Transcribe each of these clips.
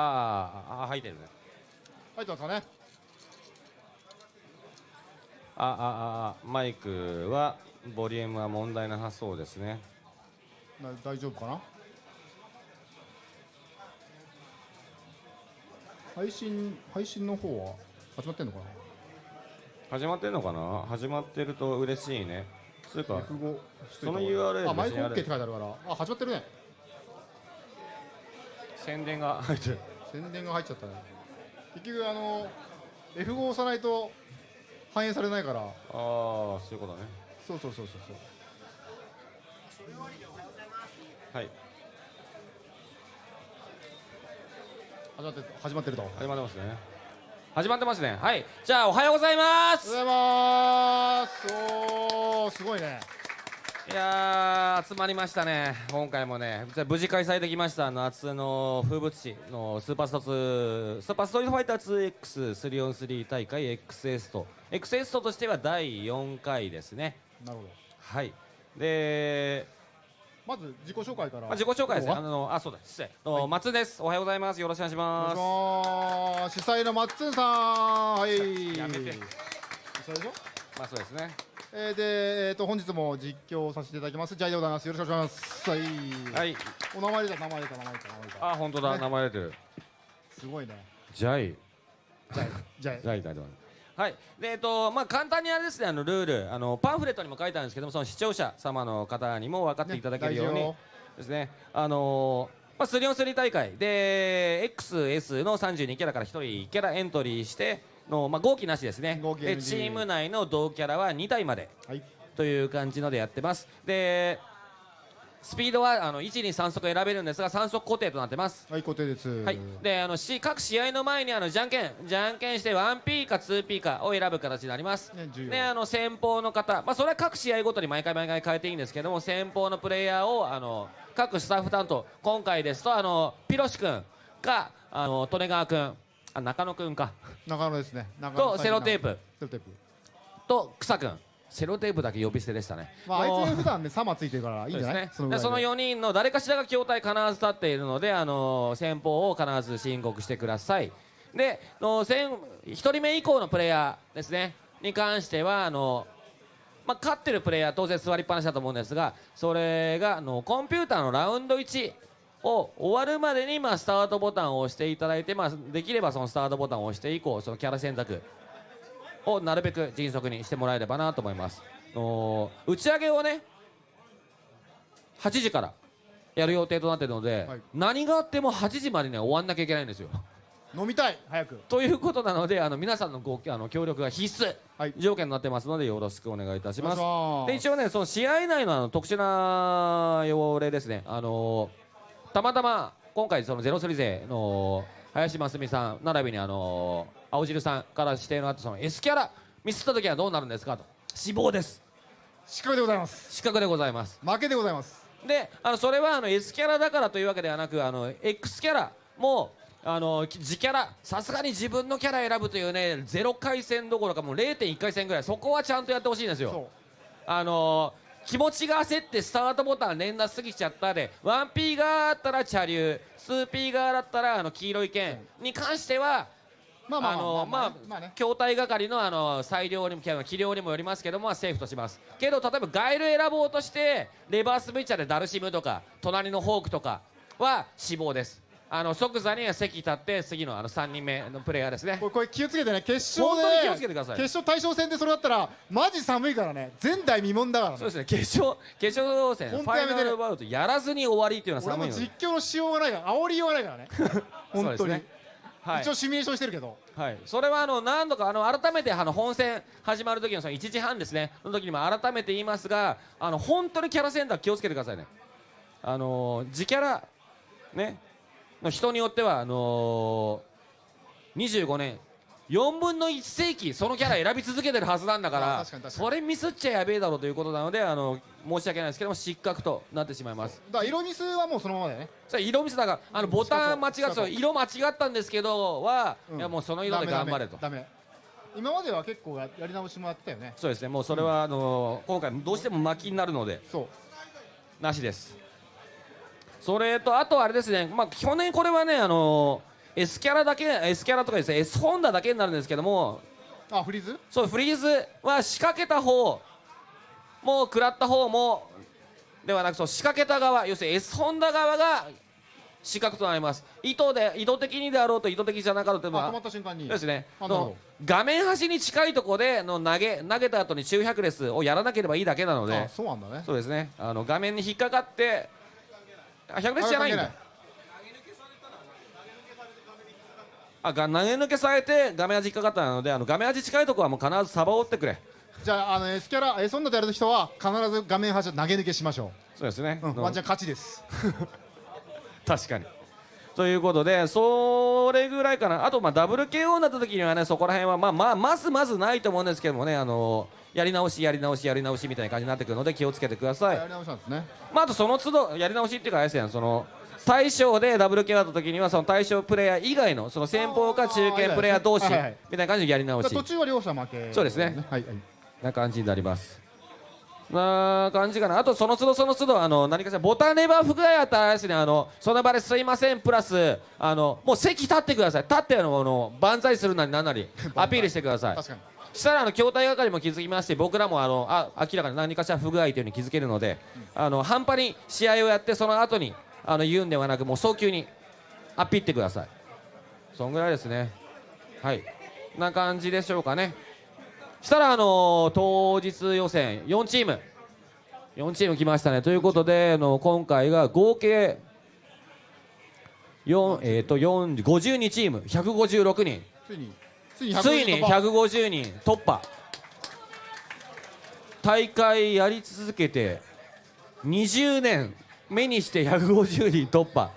あーあ入ってるね。入ってますかね。ああああマイクはボリュームは問題なさそうですね。な大丈夫かな？配信配信の方は始まってんのかな？始まってんのかな？始まってると嬉しいね。つうか F5 その URL あマイク OK って書いてあるから。あ始まってるね宣伝が。入ってる宣伝が入っちゃったね。結局あの F5 押さないと反映されないから。ああそういうことね。そうそうそうそうそう。はい。始まって始まってると。始まってますね。始まってますね。はい。じゃあおはようございます。おはようございます。おーすごいねいやー集まりましたね。今回もねじゃあ無事開催できました夏の風物詩のスーパースト2スーパーストリートファイター 2X3on3 大会 XS と。XS としては第4回ですね。なるほど。はい。でまず自己紹介から。まあ、自己紹介ですね。あおのあそうだ失礼。はい、松です。おはようございます。よろしくお願いします。主催のマッツンさん。はい。やめて。主催でしょ？まあそうですね。えー、で、えー、と本日も実況させていただきますジャイでございますよろしくお願いしますはい、はい。お名前出た名前出た名前出た名前出たあ本当だ、ね名前出てる。すごいねジャイ。ジャイジャイ ジャイだと。はい。でえっとまあ簡単にあれですねあのルールあのパンフレットにも書いてあるんですけどもその視聴者様の方にも分かっていただけるように、ですね。あのーまあ、3 on 3大会で XS の32キャラから1人キャラエントリーしての、まあ、合計なしですね。でチーム内の同キャラは2体まで。はい。という感じのでやってます。でスピードはあの1、2、3速選べるんですが3速固定となってます。はい固定です。はい、であのし各試合の前にあのじゃんけんじゃんけんして 1P か 2P かを選ぶ形になります。ねであの先方の方、まあ、それは各試合ごとに毎回毎回変えていいんですけども先方のプレイヤーをあの各スタッフ担当。今回ですとあのピロシ君かあの利根川君あ中野君か。中野ですね。中野とセロテープ。セロテープ。と草君セロテープだけ呼び捨てでしたね。まああいつ普段ねサマついてるからいいんじゃない？そうですね、ぐらいで。でその4人の誰かしらが筐体必ず立っているので、あの先方を必ず申告してください。での先1人目以降のプレイヤーですね。に関してはあの、まあ、勝ってるプレイヤー当然座りっぱなしだと思うんですがそれがあのコンピューターのラウンド1を終わるまでに、まあ、スタートボタンを押していただいて、まあ、できればそのスタートボタンを押して以降そのキャラ選択を なるべく迅速にしてもらえればなと思います。の打ち上げをね8時からやる予定となっているので、はい。何があっても8時までには終わんなきゃいけないんですよ。飲みたい早く。ということなのであの皆さんのごあの協力が必須、はい。条件になってますのでよろしくお願いいたします。で一応ねその試合内のあの特殊な用例ですね。あのーたまたま今回そのゼロスリ勢の林真澄さん並びにあのー青汁さんから指定のあったその S キャラミスった時はどうなるんですかと。死亡です。失格でございます。失格でございます。負けでございます。であのそれはあの S キャラだからというわけではなくあの X キャラもあのき自キャラさすがに自分のキャラ選ぶというね0回戦どころかもう0.1回戦ぐらいそこはちゃんとやってほしいんですよ。そあの気持ちが焦ってスタートボタン連打しすぎちゃったで 1P 側だったら茶流 2P 側だったらあの黄色い剣に関してはうまあまあまあまあ筐体係のあの裁量にも器量にもよりますけどもまあセーフとします。けど例えばガイル選ぼうとしてレバースブイチャーでダルシムとか隣のホークとかは死亡ですあの即座には席立って次のあの3人目のプレイヤーですね。これこれ気をつけてね。決勝で本当に気をつけてください。決勝対象戦でそれだったらマジ寒いからね。前代未聞だからね。そうですね。決勝決勝戦ファイナルバウトやらずに終わりっていうのは俺も寒いので実況のしようがないから煽りようがないからね。本当に、ね。はい。一応シミュレーションしてるけど。はい、それはあの何度かあの改めてあの本戦始まる時のその1時半ですね。の時にも改めて言いますがあの本当にキャラセンター気をつけてくださいね。あのー自キャラね。の人によってはあのー、25年4分の1世紀そのキャラ選び続けてるはずなんだかあらそれミスっちゃやべえだろうということなのであの申し訳ないですけども失格となってしまいます。だから色ミスはもうそのままだよね。色ミスだからあのボタン間違って色間違ったんですけどは、うん。いやもうその色で頑張れと。今までは結構ややり直しもやってたよね。そうですね、もうそれは、あの今回どうしても巻きになるのでそう。なしです。それとあとあれですね、まあ去年これはねあの S キャラだけ S キャラとかですね S ホンダだけになるんですけども。あフリーズ？そうフリーズは仕掛けた方。も食らった方もではなくそう仕掛けた側。要するに S ホンダ側が失格となります。意図で意図的にであろうと意図的じゃなかろうとまああ止まった瞬間に。ですね。の画面端に近いところでの投げ投げた後に中百レスをやらなければいいだけなので。あそうなんだね。そうですね。あの画面に引っかかってあ百レスじゃないんだ。あが投げ抜けされて画面端引っかかったのであの画面端近いところはもう必ずサバを打ってくれ。じゃああの S キャラ S ソンダでやる人は必ず画面端投げ抜けしましょそうですね、う、うん、のワンチャン勝ちです。確かにということでそれぐらいかな。あとまあダブル KO になった時にはねそこら辺はまあまあまずまずないと思うんですけどもねあのやり直しやり直しやり直しみたいな感じになってくるので気をつけてください。やり直したんですね。まあ、あとその都度やり直しっていうかあれですやんその対象でダブル KO だった時にはその対象プレイヤー以外のその先方か中堅プレイヤー同士みたいな感じでやり直し途中は両者負けそうですねはいはいな感じになりますな感じかな。あとその都度その都度あの何かしらボタンレバー不具合あったらですねあのその場ですいませんプラスあのもう席立ってください。立ってあのあの万歳するなりなんなり アピールしてください。確かにしたらあの筐体係も気づきまして僕らもあのあ明らかに何かしら不具合というふうに気づけるので、あの半端に試合をやってその後にあの言うんではなくもう早急にアピってください。そんぐらいですね。はい。な感じでしょうかねしたらあの当日予選4チーム。4チーム来ましたね。ということであの今回が合計4えー、と4 52チーム。156人。ついについについに150人突破。大会やり続けて20年目にして150人突破。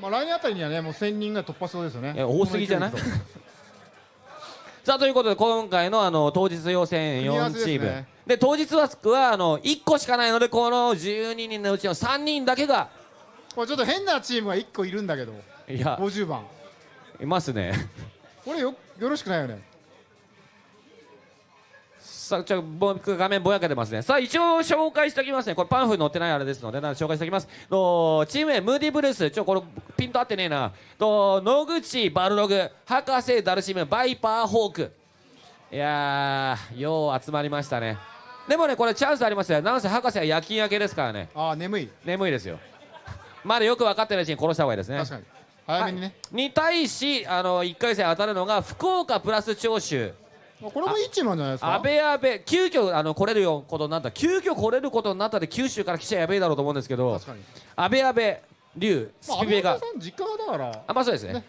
まあ来年あたりにはねもう1000人が突破しそうですよね。え多すぎじゃない？さあということで今回のあの当日予選4組み合わせですね。チームで当日枠はあの1個しかないのでこの12人のうちの3人だけが。これちょっと変なチームが1個いるんだけど。いや。50番。いますね。これよよろしくないよねさあちょ僕画面ぼやけてますね。さあ一応紹介しておきますね。これパンフに載ってないあれですのでなので紹介しておきます。とチーム名ムーディブルース。ちょこれピンと合ってねえな。と野口バルログ。博士ダルシム。バイパーホーク。いやーよう集まりましたね。でもねこれチャンスありますよ。なんせ博士は夜勤明けですからね。ああ眠い。眠いですよ。まだよく分かってないうちに殺した方がいいですね。確かに。早めにね、に対しあの1回戦当たるのが福岡プラス長州。まあこれもいいチームなんじゃないですか？安倍安倍急遽あの来れるよことになった急遽来れることになったで九州から来ちゃやべえだろうと思うんですけど確かに。安倍安倍龍スまあピベが。安倍さん実家がだから。あまあそうですね。ね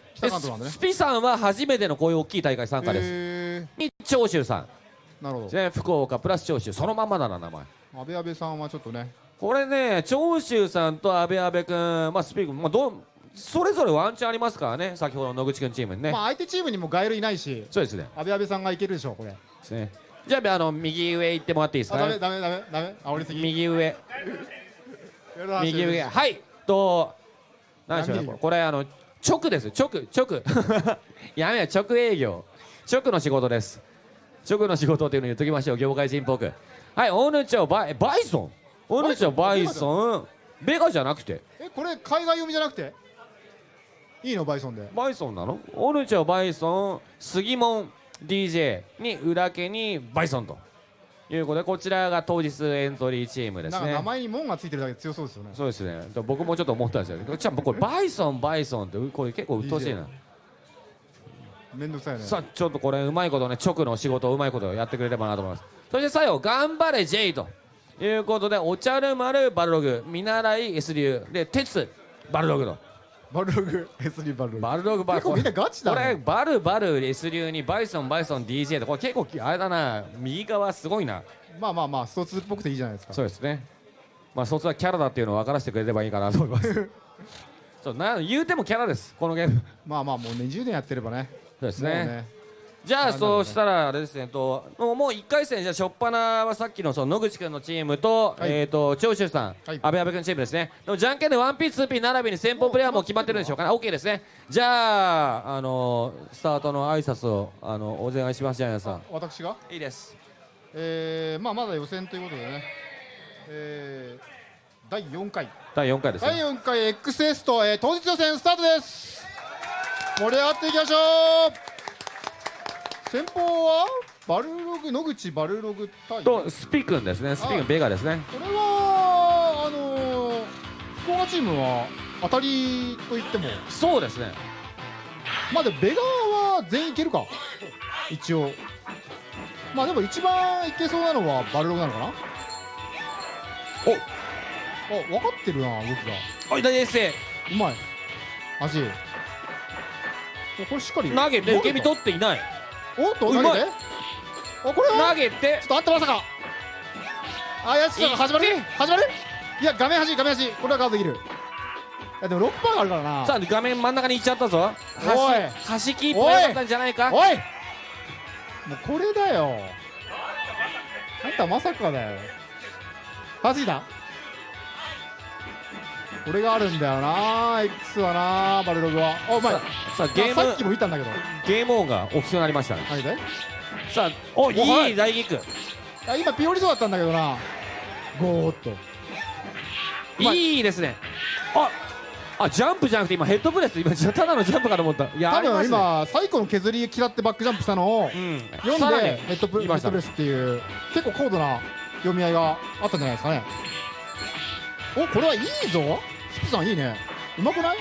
ね。スピさんは初めてのこういう大きい大会参加です。へに長州さん。ーなるほですね福岡プラス長州そのまんまだな名前。ど安倍安倍さんはちょっとね。これね長州さんと安倍安倍君まあスピークまあどうそれぞれワンチャンありますからね先ほどの野口君チームにね、まあ相手チームにもガエルいないしそうですね。安倍安倍さんがいけるでしょうこれ。ですね。じゃああの右上行ってもらっていいですか？あダメダメダメダメ。煽りすぎ。右上。右右上。はいと何でしょうね何？これあの直です。直直。やめよ直営業。直の仕事です。直の仕事っていうの言っときましょう。業界人っぽく。はいオヌチョバイバイソン。オヌチョバイソン。ベガじゃなくて。えこれ海外読みじゃなくて？いいの？バイソンで。バイソンなの？オヌチョバイソン杉門 DJ に裏家にバイソンと。いうことでこちらが当日エントリーチームですね。名前に門がついてるだけで強そうですよね。そうですね。で僕もちょっと思ったんですよじゃあこれバイソンバイソンってこれ結構鬱陶しいな。めんどくさいよね。さあちょっとこれうまいことね直の仕事をうまいことやってくれればなと思います。そして最後頑張れ J と。いうことでお茶る丸バルログ見習い S 流で鉄バルログとバルログ S3 バルログ。バルログバル結構みんなガチだこれねバルバル S 流にバイソンバイソン DJ とこれ結構あれだな。右側すごいな。まあまあまあスト2っぽくていいじゃないですか。そうですね。まあそいつはキャラだっていうのを分からせてくれればいいかなと思います。そうな言うてもキャラです。このゲーム。まあまあもう20年やってればね。そうですもうねじゃあそうしたらあれですねともうもう1回戦じゃあ初っ端はさっきのその野口君のチームと,、はい。えー、と長州さん、はい。阿部阿部君チームですね。でもじゃんけんで 1P2P 並びに先方プレイヤーも決まってるんでしょうかね。OK ですね。じゃあ、あのスタートの挨拶をあのお願いしますじゃあ皆さん。私が？いいです。えー、まあまだ予選ということでね。えー、第4回。第4回です第ね4回 XS と、えー、当日予選スタートです。盛り上がっていきましょう先方はバルログ野口バルログ対とスピ君ですね。スピ君ベガですね。これはあのー、福岡チームは当たりと言っても。そうですね。まあでもベガは全員いけるか。一応。まあでも一番いけそうなのはバルログなのかな。お。あ分かってるな動きが。おい大エッセうまい。足おこれしっかり。投げて受け身取っていないおっと投げて。あこれは？投げて。ちょっとあったまさか。あやつ始まる？始まる？いや画面端画面端。これはカードできる。いやでも6パーがあるからな。さあ画面真ん中に行っちゃったぞ。おい。端端キープがったんじゃないか？おい。もうこれだよ。あんたまさかだよ。はじいた？これがあるんだよな。X はなバルログは。あうまいさあさあゲームあさっきも言ったんだけど。ゲームオンが大きくなりました。ね何で？さあおはい。いい大キックあ今ピオリそうだったんだけどな。ゴーっと。いいいですね。ああジャンプじゃなくて今ヘッドプレス。今ただのジャンプかと思った。いや多分今最古の削り嫌ってバックジャンプしたのをうん。読んでヘッドプレスっていう結構高度な読み合いがあったんじゃないですかね。おこれはいいぞスピさんいいね。うまくない？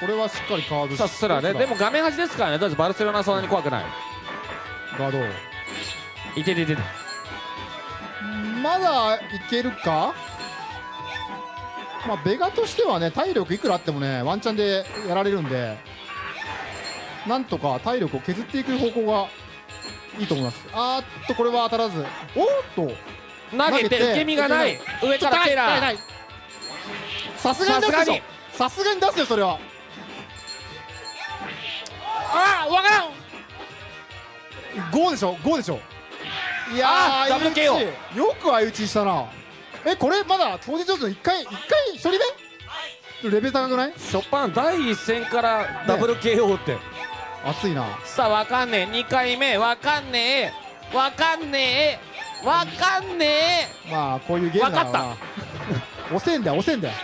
これはしっかりカードさすらね。でも画面端ですからね。とりあえずバルセロナはそんなに怖くない。ガード。いててててまだいけるか？まあベガとしてはね体力いくらあってもねワンチャンでやられるんでなんとか体力を削っていく方向がいいと思います。あーっとこれは当たらず。おっと投げて受け身がない。上からテラー。さすがに出すでしょさすがに出すよそれは。あわからん。5でしょ？5でしょ？いやーあダブル KO よく相打ちしたな。えこれまだ当日上手の1回1回1人目？レベル高くない？ショパン第一戦からダブル KO って、熱いな。さあわかんねえ。2回目わかんねえ。わかんねえわかんねまあこういうゲームだろうな。押せんだよ押せんだよ。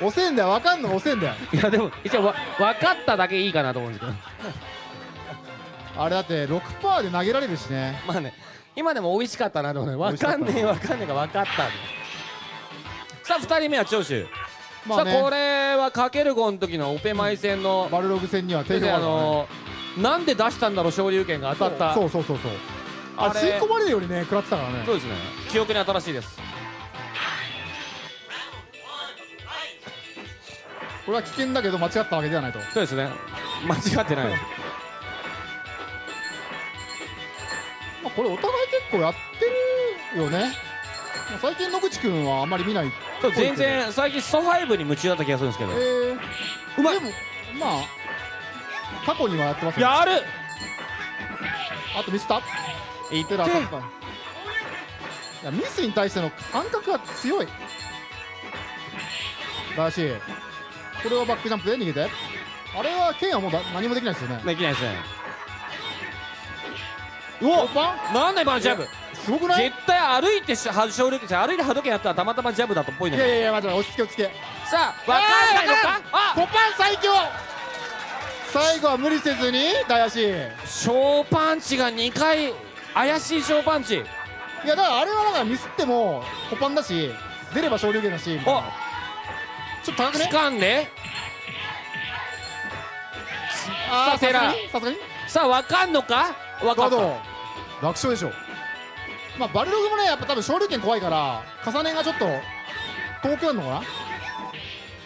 押せんだよわかんの押せんだよ。えいやでも一応わ分かっただけいいかなと思うんですけど。あれだって6パーで投げられるしね。まあね今でも美味しかったなと思うね。わかんねえわかんねえが分かった。さあ2人目は長州、まあね。さあこれはかける5の時のオペマイ戦の、バルログ戦には定評ああるからねのーなんで出したんだろう昇竜拳が当たった。そうそうそうそうあ吸い込まれるよりね食らってたからね。そうですね。記憶に新しいです。これは危険だけど間違ったわけではないと。そうですね。間違ってない。まあこれお互い結構やってるよね。まあ最近野口くんはあんまり見ない全然最近ソファイブに夢中だった気がするんですけど。えー、うまい。でもまあ過去にはやってますよ。やる。あとミスった？いってテラーさんかいやミスに対しての感覚が強い。らしいこれはバックジャンプで逃げて。あれは剣はもうだ何もできないですよね。できないですね。うおおパンなんで今のジャブ。すごくない？絶対歩いてしは昇竜拳歩いて波動拳やったらたまたまジャブだとっぽいいのに。やいやいや待って落ち着け落ち着け。さあ分かんないのか？あポパン最強！最後は無理せずに大足い小パンチが2回怪しい小パンチ。やだからあれはだからミスってもポパンだし出れば昇竜拳だしみたいな。おちょっと高くね？つかんでさてらさすがにさすがに？さあ分かんのか？分かった。楽勝でしょまあバルログもねやっぱ多分昇竜拳怖いから重ねがちょっと遠くなるのかな？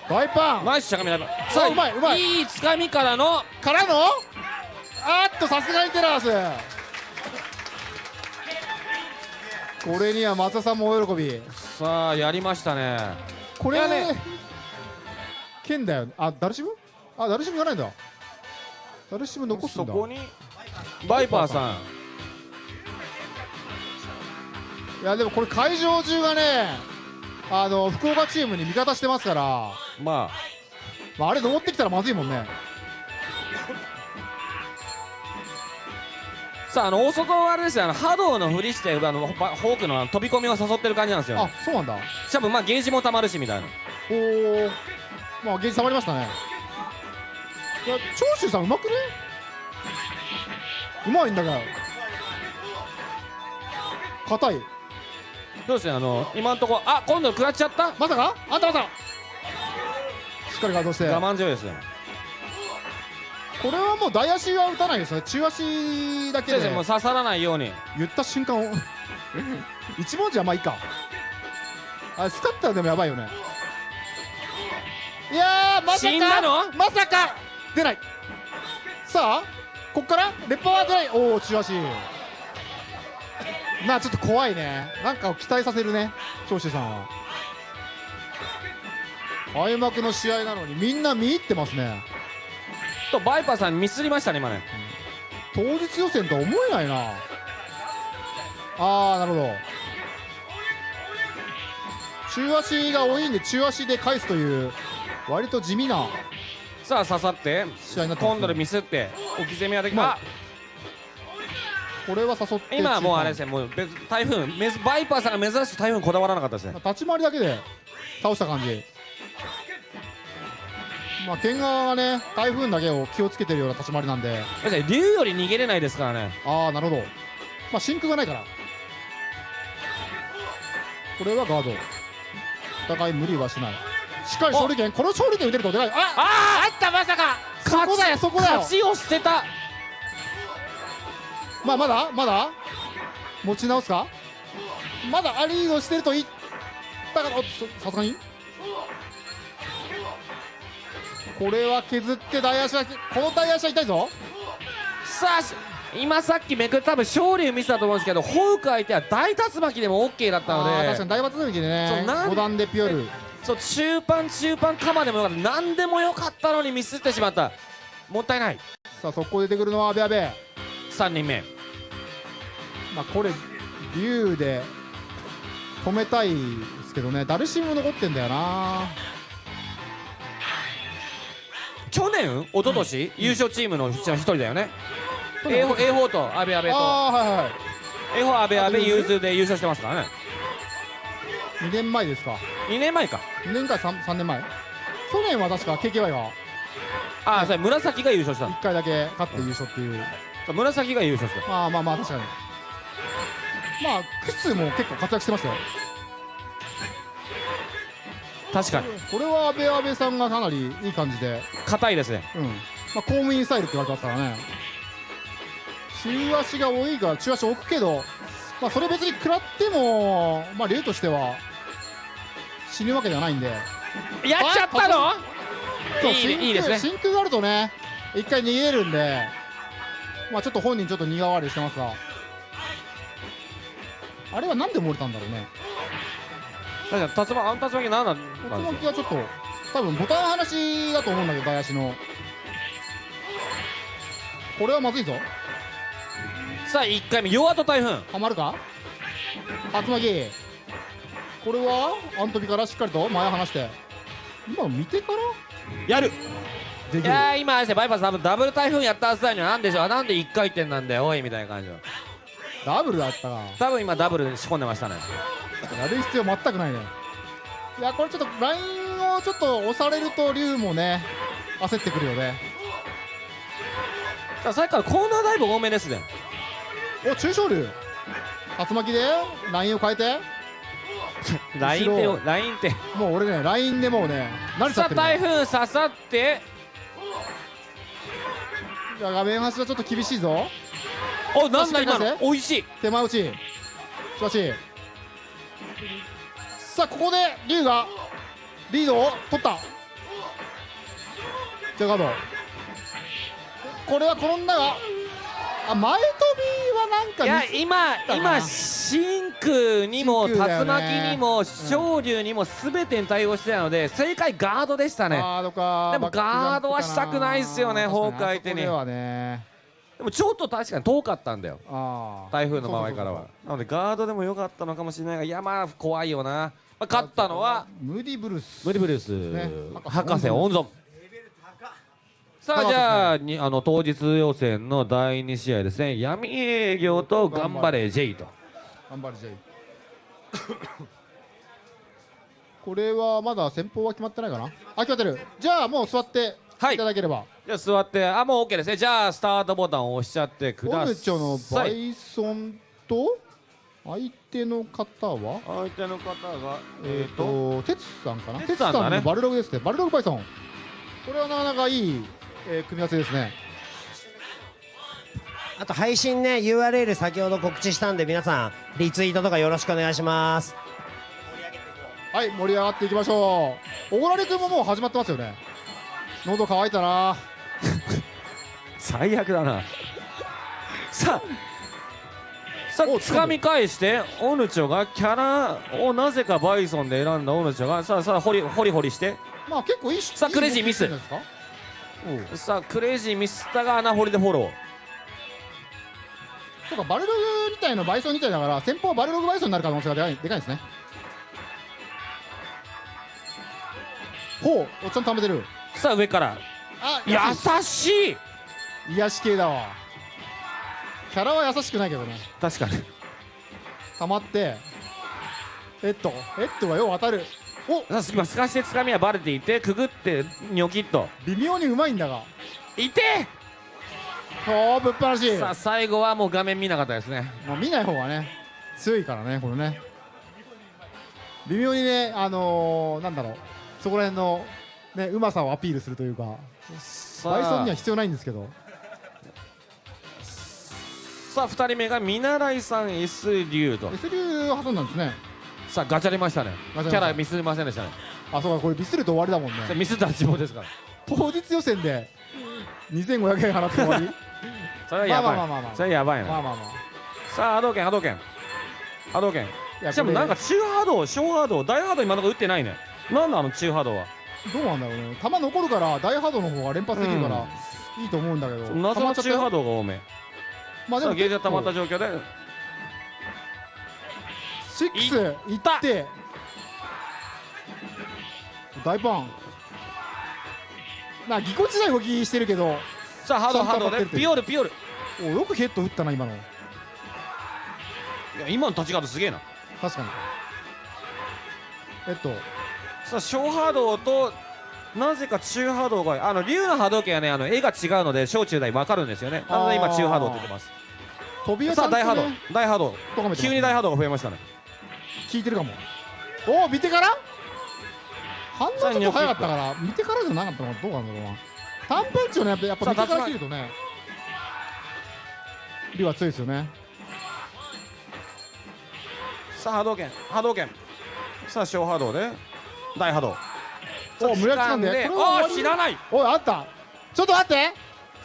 大パン。ナイスしゃがみださあうまいうまい。いいつかみからの。からの？あーっとさすがにテラースこれには松田さんも大喜び。さあやりましたね。これいやね。剣だよ。あダルシムあダルシムがないんだ。ダルシム残すんだ。そこに？バイパーさん。いやでもこれ会場中がねあの福岡チームに味方してますから、まあ。まあ、あれ登ってきたらまずいもんねさああの大外はあれですよ。あの波動のふりしてあのバフォークの飛び込みを誘ってる感じなんですよ。あそうなんだ。多分まあゲージもたまるしみたいな。おおまあゲージ溜まりましたね。いや長州さんうまくね？うまいんだから硬い。そうですねあの今のところあ今度食らっちゃった。まさか？あんたまさかしっかりガードして。我慢強いですねこれはもう大足は打たないですよ中足だけで。もう刺さらないように。言った瞬間を一文字はまあいいか。あスカッターでもやばいよね。いやーまさ死んだかの？まさか。出ない。さあこっから？レッパーは出ない。おお中足。まあちょっと怖いね。なんかを期待させるね長州さん。は開幕の試合なのにみんな見入ってますねとバイパーさんミスりましたね今ね。当日予選とは思えないな。あーなるほど。中足が多いんで中足で返すという割と地味なさあ刺さって試合になってます、ね、今度でミスって置き攻めはできまああこれは誘って今はもうあれですねねもう別台風めずバイパーさんが珍しく台風にこだわらなかったですね。立ち回りだけで倒した感じまあ剣側がね台風だけを気をつけてるような立ち回りなんで。だって竜より逃げれないですからね。ああなるほど。まあ真空がないから。これはガード。お互い無理はしない。しっかり勝利権この勝利権打てるとでかいあああったまさか。そこだよそこだよ。勝ちを捨てた。まあまだまだ？持ち直すか？まだアリードしてると言ったからさすがに？これは削って大足はこの大足は痛いぞ。さあし今さっきめくった多分勝利を見せたと思うんですけどホーク相手は大竜巻でも OK だったのあー確かにで大罰抜きでね。なん5段でピュアル。そう中盤中盤鎌でもよかった。何でもよかったのにミスってしまった。もったいない。さあ速攻出てくるのは阿部阿部。3人目。まあこれ竜で止めたいですけどね。ダルシム残ってんだよな去年？一昨年、優勝チームのうちの一人だよね。A 4 A 4と阿部阿部と。あはいはい A 4阿部阿部融通で優勝してますからね。2年前ですか。2年前か。2年か 3, 3年前。去年は確か KKY がああそれ紫が優勝したの。1回だけ勝って優勝っていう。紫が優勝したまあまあまあ確かに。まあクスも結構活躍してますよ確かに。これは阿部阿部さんがかなりいい感じで。硬いですね。うん。まあ公務員スタイルって言われてますからね。中足が多いから中足置くけどまあそれ別に食らってもまあ竜としては死ぬわけではないんで。やっちゃったの？そういいですね。真空があるとね一回逃げれるんでまあちょっと本人ちょっと苦笑いしてますが。あれはなんで漏れたんだろうね確かに竜巻あの竜巻何なん竜巻はちょっと多分ボタン話だと思うんだけど大足の。これはまずいぞ。さあ1回目弱と台風。はまるか？竜巻これはアントビからしっかりと前を離して。今見てから？やる。できる。いやー今ですねバイパス多分ダブル台風やったはずだよ。なんでしょう？なんで1回転なんだよおいみたいな感じのダブルだったか。多分今ダブル仕込んでましたね。やる必要全くないね。いやこれちょっとラインをちょっと押されると龍もね焦ってくるよね。さっきからコーナーダイブ多めですね。お中小龍。竜巻でラインを変えて。ラインってラインってもう俺ねラインでもうね慣れちゃさあってるね。台風刺さって。いや画面端はちょっと厳しいぞおなんだ今の。おいしい。手前打ち。しかし。さあここで龍がリードを取った。じゃガード。これは転んだがあ前飛びはなんかいや今今真空にも竜巻にも昇竜にも全てに対応してたので正解ガードでしたね。ガードか。でもガードはしたくないっすよね確かホーク相手にでもちょっと確かに遠かったんだよ。台風の周りからは。なのでガードでも良かったのかもしれないがいやまあ怖いよな、まあ、勝ったのはムーディブルース。ムリブルース、ね。博士温存。さあじゃあにあの当日予選の第2試合ですね。闇営業と頑張れ J と。頑張れ J これはまだ先方は決まってないかな？あ決まってる。じゃあもう座ってはい。いただければ、じゃあ座って。あもう OK ですね。じゃあスタートボタンを押しちゃってくだオルチョのさいバイソンと相手の方は？相手の方がえっ、と？テツさんかな？テツさんだね。のバルログですね。バルログバイソン。これはなかなかいい、えー組み合わせですね。あと配信ね URL 先ほど告知したんで皆さんリツイートとかよろしくお願いします。はい盛り上がっていきましょう。おごられくんももう始まってますよね喉乾いたな。最悪だな。さあさあお掴み返してオヌチョがキャラをなぜかバイソンで選んだオヌチョがさあさあホリホリホリして。まあ結構いいしさあクレイジーミス。さあクレイジーミスったが穴掘りでフォロー。そうかバルログみたいのバイソンみたいだから先方はバルログバイソンになる可能性がでかいでかいんですね。ほうおっちゃん貯めてるさあ上から。あ優しい。癒し系だわ。キャラは優しくないけどね。確かに。溜まって。エッドエッドがよう当たる。お！さあ今すかして掴みはバレていてくぐってニョキッと。微妙にうまいんだが。いて！おーぶっ放し。さあ最後はもう画面見なかったですね。もう見ない方がね強いからねこれね。微妙にねあのー、なんだろう。そこら辺のねうまさをアピールするというかさバイソンにはあ必要ないんですけど。さあ2人目が見習いさん S 流と S 流挟んだんですね。さあガチャりましたね。キャラミスりませんでしたね。あそうかこれミスると終わりだもんね。ミスったら自分ですから。当日予選で2500円払って終わり。それはやばい、まあまあまあまあまあ。それはやばいな、まあまあまさあ波動拳波動拳。波動拳。あいやしかもなんかこ中波動小波動大波動今のとこ打ってないね。なんだあの中波動は？れどうなんだろうね。球残るから大波動の方が連発できるから、いいと思うんだけど。謎の中波動動が多め。まあでもゲージが溜まった結状況で。構シックスいって。大パン。なぎこちない動きしてるけど。さあ波動ちゃんと波動当たってるでピオルピオル。およくヘッド打ったな今の。いや今の立ち方すげえな。確かに。えっとさあ小波動となぜか中波動があの竜の波動拳はねあの絵が違うので小中大分かるんですよね。なので今中波動って言ってます。飛び屋さあ大波動。大波動。急に大波動が増えましたね。聞いてるかも。おお見てから？反応ちょっと早かったから見てからじゃなかったのかどうなんだろうな。短パンチをねやっぱやっぱ見てから切るとねリは強いですよね。さあ波動拳波動拳。さあ小波動で大波動お無理やり掴んであ知らない。おいあった。ちょっと待って。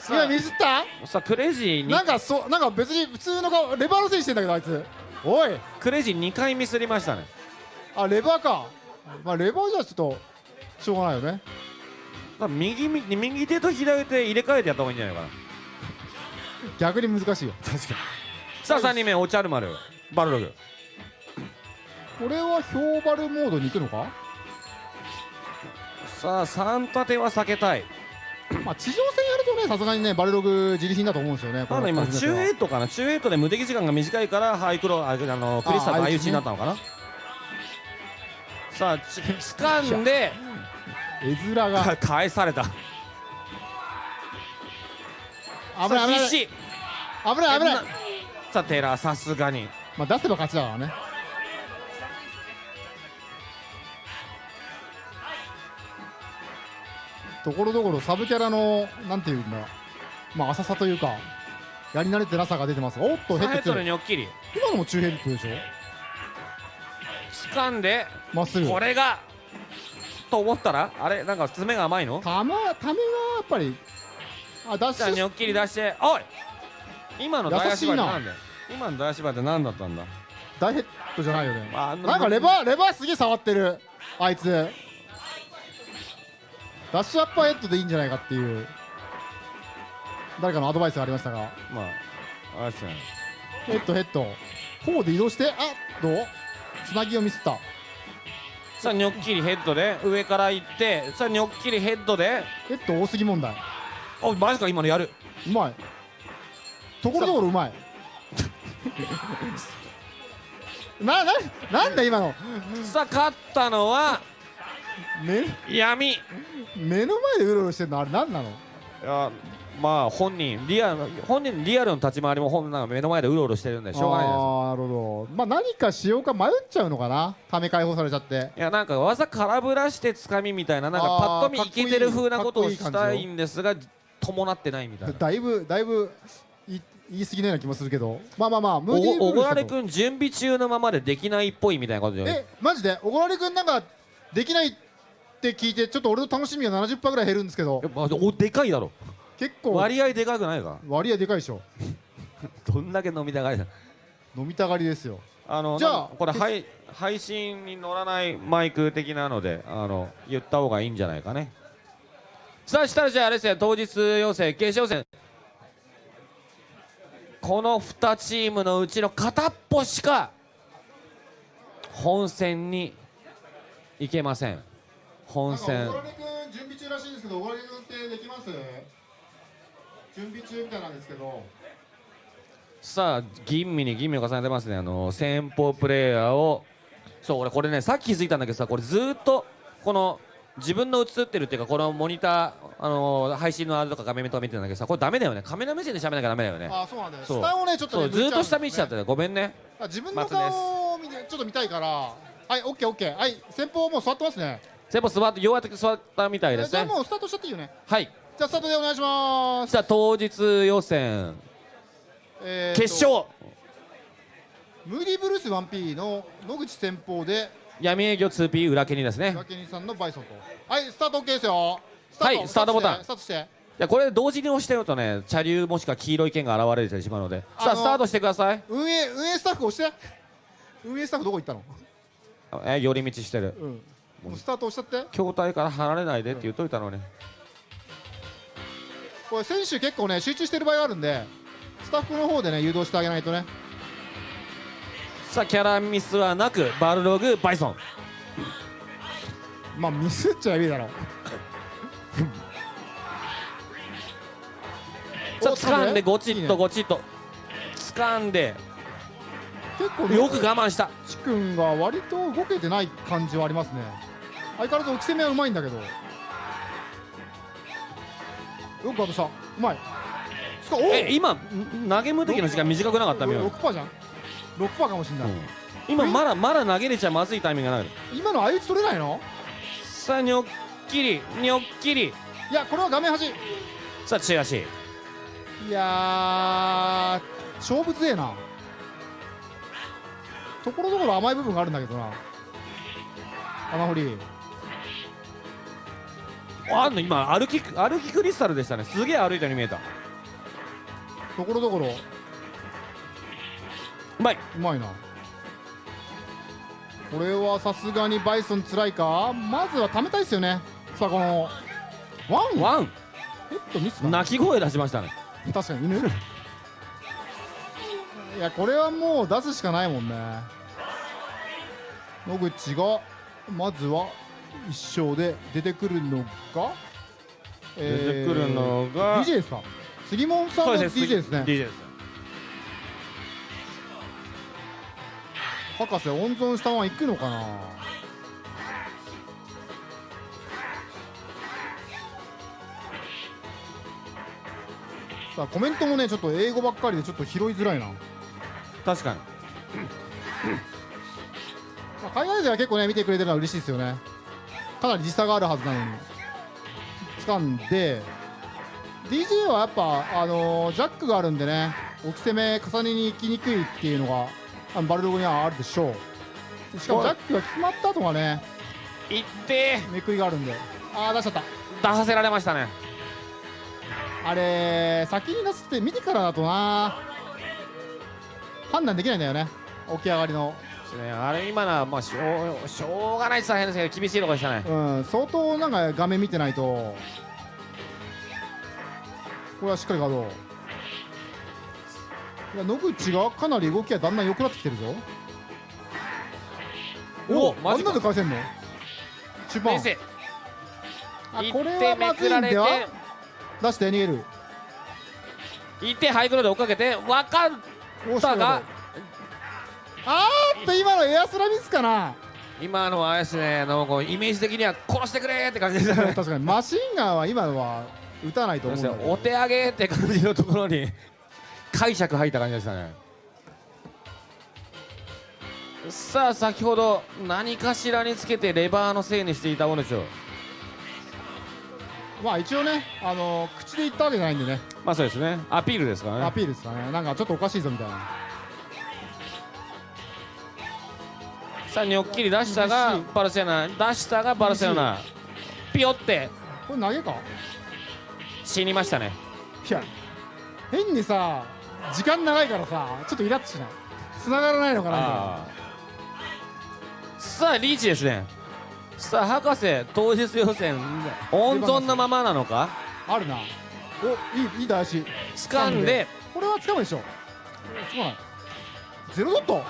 今ミスった？さあクレイジーに。なんかそうなんか別に普通の顔レバーのせいにしてんだけどあいつ。おいクレイジー2回ミスりましたね。あレバーか。まあレバーじゃちょっとしょうがないよね。右み右手と左手入れ替えてやった方がいいんじゃないかな。逆に難しいよ。確かに。さあ3人目お茶る丸。バルログ。これは氷バルモードに行くのか？さあ3立ては避けたい。まあ地上戦やるとねさすがにねバルログ自利品だと思うんですよねなので今中エイトかな中エイトで無敵時間が短いからハイクロああのクリスタルの相打ちになったのかな？さあち掴んで絵面が。か返された。危ない危ない危ない。危ないさあテラさすがに。まあ出せば勝ちだからねところどころサブキャラのなんていうんだまあ浅さというかやり慣れてなさが出てますおっとヘッドッド強いでニョッキリ今のも中ヘッドでしょ？掴んでまっすぐ。これがと思ったら？あれ？なんか爪が甘いの？たまためがやっぱりあダッシュじゃあニョッキリ出しておい！今の大足場ってなんだよ。今の大足場って何だったんだ？大ヘッドじゃないよね。あなんかレバーレバーすげえ触ってる。あいつダッシュアッパーヘッドでいいんじゃないかっていう誰かのアドバイスがありましたが。まああれですね。ヘッドヘッド。フォーで移動してあどう？つなぎをミスった。さあニョッキリヘッドで上から行ってさあニョッキリヘッドで。ヘッド多すぎ問題。おマジか今のやる。うまい。ところどころうまい。なななんだ今の。さあ勝ったのは目闇。い目の前でうろうろしてるのあれ何なの？やまあ本人リアル本人リアルの立ち回りも本なんか目の前でうろうろしてるんでしょうがないですか。あーなるほど。まあ何かしようか迷っちゃうのかな？ため解放されちゃっていやなんか技空振らしてつかみみたいななんかパッと見イケてる風なことをしたいんですが伴ってないみたいな。だいぶだいぶい言い過ぎのような気もするけど。まあまあまあムーディーブおごられくん準備中のままでできないっぽいみたいなことじゃないえマジで？おごられくんなんかできないって聞いてちょっと俺の楽しみが70%ぐらい減るんですけど。やっぱおでかいだろ。結構。割合でかくないか？割合でかいでしょ。どんだけ飲みたがりだ。飲みたがりですよ。あのじゃあこれ配配信に乗らないマイク的なのであの言った方がいいんじゃないかね。さあしたらじゃああれですね。当日予選決勝戦。この2チームのうちの片っぽしか本戦に行けません本戦。準備中らしいんですけどおごられくんってできます？準備中みたいなんですけど。さあ吟味に吟味を重ねてますね。あの先方プレイヤーを。そう俺これねさっき気づいたんだけどさこれずーっとこの自分の映ってるっていうかこのモニターあの配信のあれとか画面とか見てるんだけどさこれダメだよね。カメラ目線で喋らなきゃダメだよね。あそうなんだよ下をねちょっとねずーっと下見ちゃってるたごめんね。自分の顔を見てちょっと見たいから。はいオッケーオッケー。はい先方もう座ってますね先方座ってようやく座ったみたいですね。じゃあもうスタートしちゃっていいよね。はい。じゃあスタートでお願いします。さあ当日予選。えーと決勝。ムーディーブルース 1P の野口先方で闇営業 2P 裏毛にですね。岩にさんのバイソンと。はいスタート OK ですよ。はいスタートボタン。スタートしていやこれ同時に押してるとね茶流もしくは黄色い剣が現れてしまうので。さあスタートしてください。運営運営スタッフ押して。運営スタッフどこ行ったの？え寄り道してる。うんもうスタート押しちゃって。筐体から離れないでって言っといたのに、これ選手結構ね集中してる場合があるんでスタッフの方でね誘導してあげないとね。さあキャラミスはなくバルログバイソン。まあミスっちゃいいだろう。さあお掴んでゴチッとゴチッと。掴んで。結構よく我慢した。ちくんが割と動けてない感じはありますね相変わらず置き攻めはうまいんだけど。よくうまい。しかおえ今ん投げ無敵の時間短くなかったみよ、6%じゃん。6%かもしんない、今まだまだ投げれちゃまずいタイミングがない今の相打ち取れないの？さあニョッキリニョッキリ。いやこれは画面端。いさあ中足やー勝負強えな。ところどころ甘い部分があるんだけどな。穴掘りあんの？今歩き歩きクリスタルでしたね。すげえ歩いたように見えた。ところどころ。うまい。うまいな。これはさすがにバイソンつらいか？まずは貯めたいですよね。さあこのワン。ワン。ヘッドミスか。な鳴き声出しましたね。確かに犬？いやこれはもう出すしかないもんね。野口がまずは一勝で出てくるのが、出てくるのが DJ ですか杉本さんの DJ ですね。DJ です。博士温存したまま行くのかな？さあコメントもねちょっと英語ばっかりでちょっと拾いづらいな、ま確かに。あ、海外勢は結構ね見てくれてるのは嬉しいですよねかなり時差があるはずなのに掴んで DJ はやっぱあのージャックがあるんでね置き攻め重ねに行きにくいっていうのがあのバルログにはあるでしょう。しかもジャックが決まった後がねいってめくりがあるんで。ああ出しちゃった。出させられましたね。あれ先に出すって見てからだとな判断できないんだよね。起き上がりのですね。あれ今のはまあしょうしょうがないって大変ですけど厳しいところでしたね。うん相当なんか画面見てないとこれはしっかりガードいや野口がかなり動きがだんだん良くなってきてるぞ。おあマジか。んなで返せんの？中盤これはまずいんでは出して逃げる。一点ハイグローで追っかけて分かったががあーっと今のエアスラミスかな？今のはあれですねあのこうイメージ的には殺してくれって感じですね。確かに。マシンガンは今のは撃たないと思う。んだけどお手上げって感じのところに解釈入った感じでしたね。さあ先ほど何かしらにつけてレバーのせいにしていたものでしょう。まあ一応ねあの口で言ったわけじゃないんでね。まあそうですね。アピールですからアねピールですかね。なんかちょっとおかしいぞみたいなさあニョッキリ出したがバルセロナ。出したがバルセロナ。ピヨって。これ投げか死にましたね。いや変にさ時間長いからさちょっとイラッとしない？繋がらないのかなさあリーチですね。さあ博士当日予選温存のままなのか？あるな。おいいいい台足掴んで。これは掴むでしょ。つかない。ゼロドット？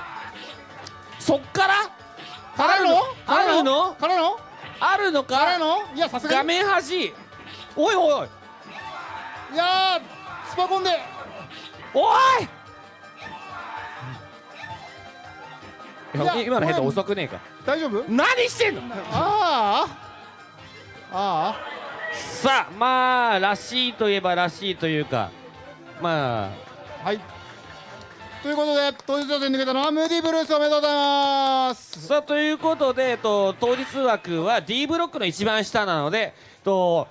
そっから？からの？あるの？からの？あるの？か？いやさすが画に面端。おいおいおい。いやースパコンで。おい！今のヘッド遅くねえか。大丈夫？何してんの？あああさあまあらしいといえばらしいというかまああはいということで当日予選に抜けたのはムーディブルースおめでとうございます。さあということで、えっと、当日枠は D ブロックの一番下なので、えっと、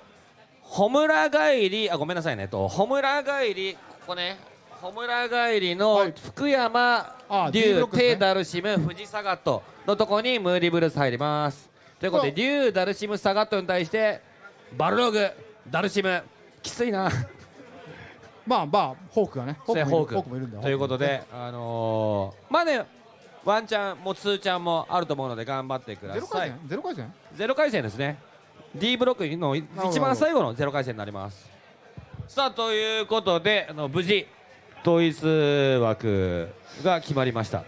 ホムラ帰りあごめんなさいね、えっと、ホムラ帰りここね。ホムラ帰りのはい。福山、あ D ブ竜、ロックですね。テダルシム富士サガットのとこにムーディブルース入ります。ということでこ竜ダルシムサガットに対してバルログダルシム。きついなまあまあホークがね。ホークホーク。もいるんだよ。ということで、あのー、まあねワンチャンもツーチャンもあると思うので頑張ってくだゼロさい回戦？ゼロ回戦？ゼロ回戦ですね。D ブロックの一番最後のゼロ回戦になります。さあということであの無事統一枠が決まりました。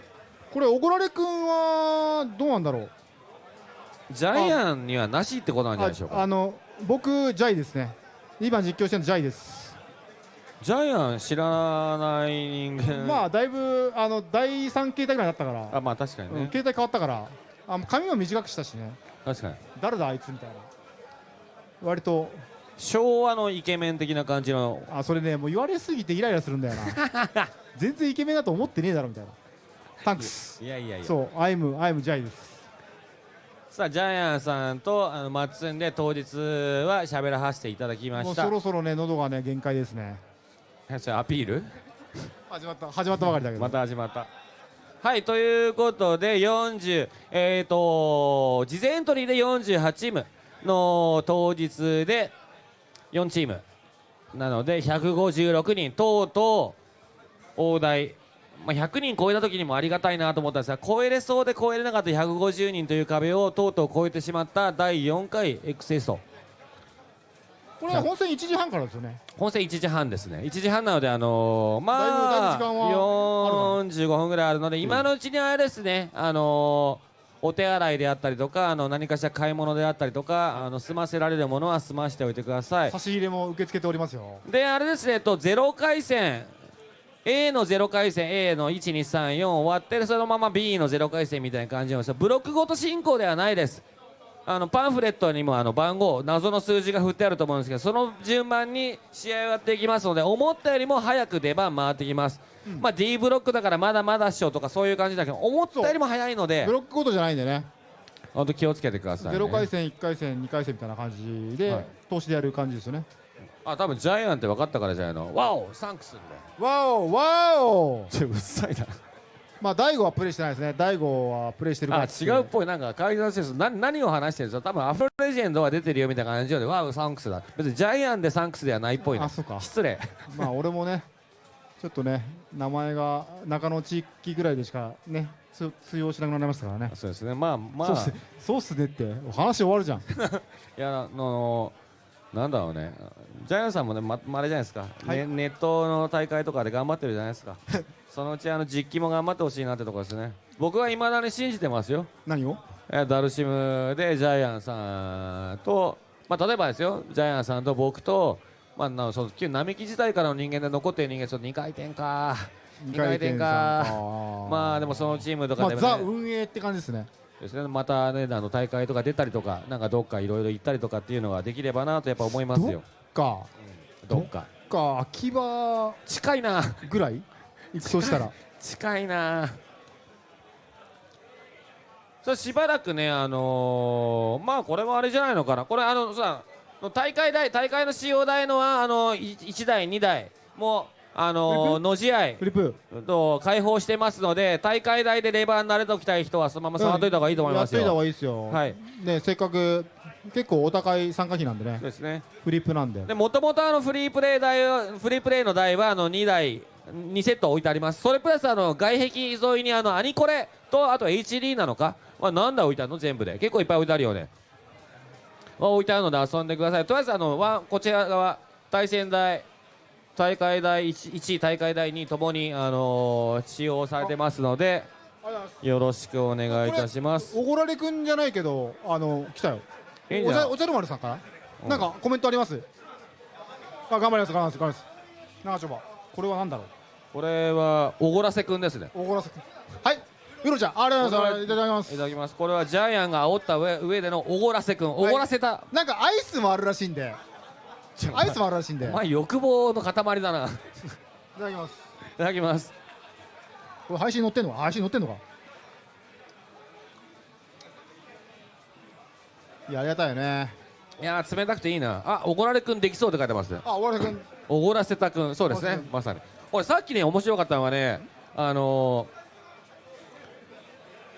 これおごられくんはどうなんだろう？ジャイアンにはなしってことなんじゃないでしょうか。ああの僕ジャイですね。今実況してるのジャイですジャイアン知らない人間。まあだいぶあの第三形態ぐらいになったから。あまあ確かにね、うん形態変わったから。あの髪も短くしたしね。確かに。誰だあいつみたいな。割と。昭和のイケメン的な感じの。あそれねもう言われすぎてイライラするんだよな。全然イケメンだと思ってねえだろみたいな。タンクスいやいやいや。そうアイムアイムジャイです。さあジャイアンさんとあのマッツンで当日は喋らさせていただきました。もうそろそろね喉がね限界ですねアピール？始まった始まったばかりだけど。また始まった。はいということで40えっ、と事前エントリーで48チームの当日で4チームなので156人とうとう大台、まあ、100人超えた時にもありがたいなと思ったんですが超えれそうで超えれなかった150人という壁をとうとう超えてしまった第4回 XS とこれは本戦1時半からですよね。本戦1時半ですね。1時半なのであのー、まあ時間は45分ぐらいあるので今のうちにあれですねあのーお手洗いであったりとかあの何かしら買い物であったりとかあの済ませられるものは済ましておいてください。差し入れも受け付けておりますよ。であれですねえっとゼロ回戦 A のゼロ回戦 A の1234終わってそのまま B のゼロ回戦みたいな感じなんですよブロックごと進行ではないですあのパンフレットにもあの番号謎の数字が振ってあると思うんですけどその順番に試合をやっていきますので思ったよりも早く出番回ってきます、まあ D ブロックだからまだまだっしょとかそういう感じだけど思ったよりも早いのでブロックごとじゃないんでね本当気をつけてください、ね、0回戦1回戦2回戦みたいな感じで、はい。投資でやる感じですよね。あ多分ジャイアンって分かったからじゃないの。ワオサンクスんで。わおわおちょうっさいなまあ大悟はプレイしてないですね。大悟はプレイしてるからあ違うっぽい。なんか会議の先生何何を話してるんですか？多分アフロレジェンドは出てるよみたいな感じでワウサンクスだ。別にジャイアンでサンクスではないっぽいなあそうか。失礼。まあ俺もねちょっとね名前が中野地域ぐらいでしかねつ通用しなくなりましたからね。そうですね。まあまあ。そうっすねって話終わるじゃん。いやあのなんだろうね。ジャイアンさんもねままああれじゃないですか、はい。ねネットの大会とかで頑張ってるじゃないですかそのうちあの実機も頑張ってほしいなってところですね。僕はいまだに信じてますよ。何を？えダルシムでジャイアンさんと、まあ、例えばですよ。ジャイアンさんと僕と、まあ、なその旧並木時代からの人間で残ってる人間ちょっと2回転か。2回転か。まあでもそのチームとかでも、ね。まあザ運営って感じですね。ですね。またねあの大会とか出たりとかなんかどっかいろいろ行ったりとかっていうのができればなとやっぱ思いますよ。か。どっか。か秋葉近いな。ぐらい？行くとしたら。近いな。それしばらくねあのーまあこれはあれじゃないのかな。これあのさ大会代大会の使用代のはあの1台2台。もうあのー、のじ合。いフリップ？と開放してますので大会代でレバーに慣れておきたい人はそのまま触っといた方がいいと思いますやっといた方よ、がいいですよ、はい。ねせっかく結構お高い参加費なんでね。ですね。フリップなんで。でもともとあのフリープレイ台はフリープレイの台はあの2台2セット置いてあります。それプラスあの外壁沿いにあのアニコレとあと HD なのか、まあ、何台置いてあるの？全部で。結構いっぱい置いてあるよね、まあ、置いてあるので遊んでください。とりあえずあのワンこちら側対戦台大会台 1, 1位大会台2ともに、あのー使用されてますのでよろしくお願いいたします。おごられくんじゃないけどあの来たよ。いいんじゃん。お茶お茶の丸さんから？うん。なんかコメントあります？あ頑張ります頑張ります頑張ります。長丁場これは何だろう？これはおごらせくんですね。おごらせくん。はい。ウロちゃんありがとうございます。いただきます。いただきます。これはジャイアンが煽った上上でのおごらせくん。おごらせた、なんかアイスもあるらしいんで。アイスもあるらしいんで。いお前欲望の塊だな。いただきます。ただきます。これ配信載ってんのか？配信載ってんのか？いやありがたいよね。いやー冷たくていいな。あおごられくんできそうって書いてますあおごられくんおごらせたくんそうですねまさに。俺さっきね面白かったのはねあの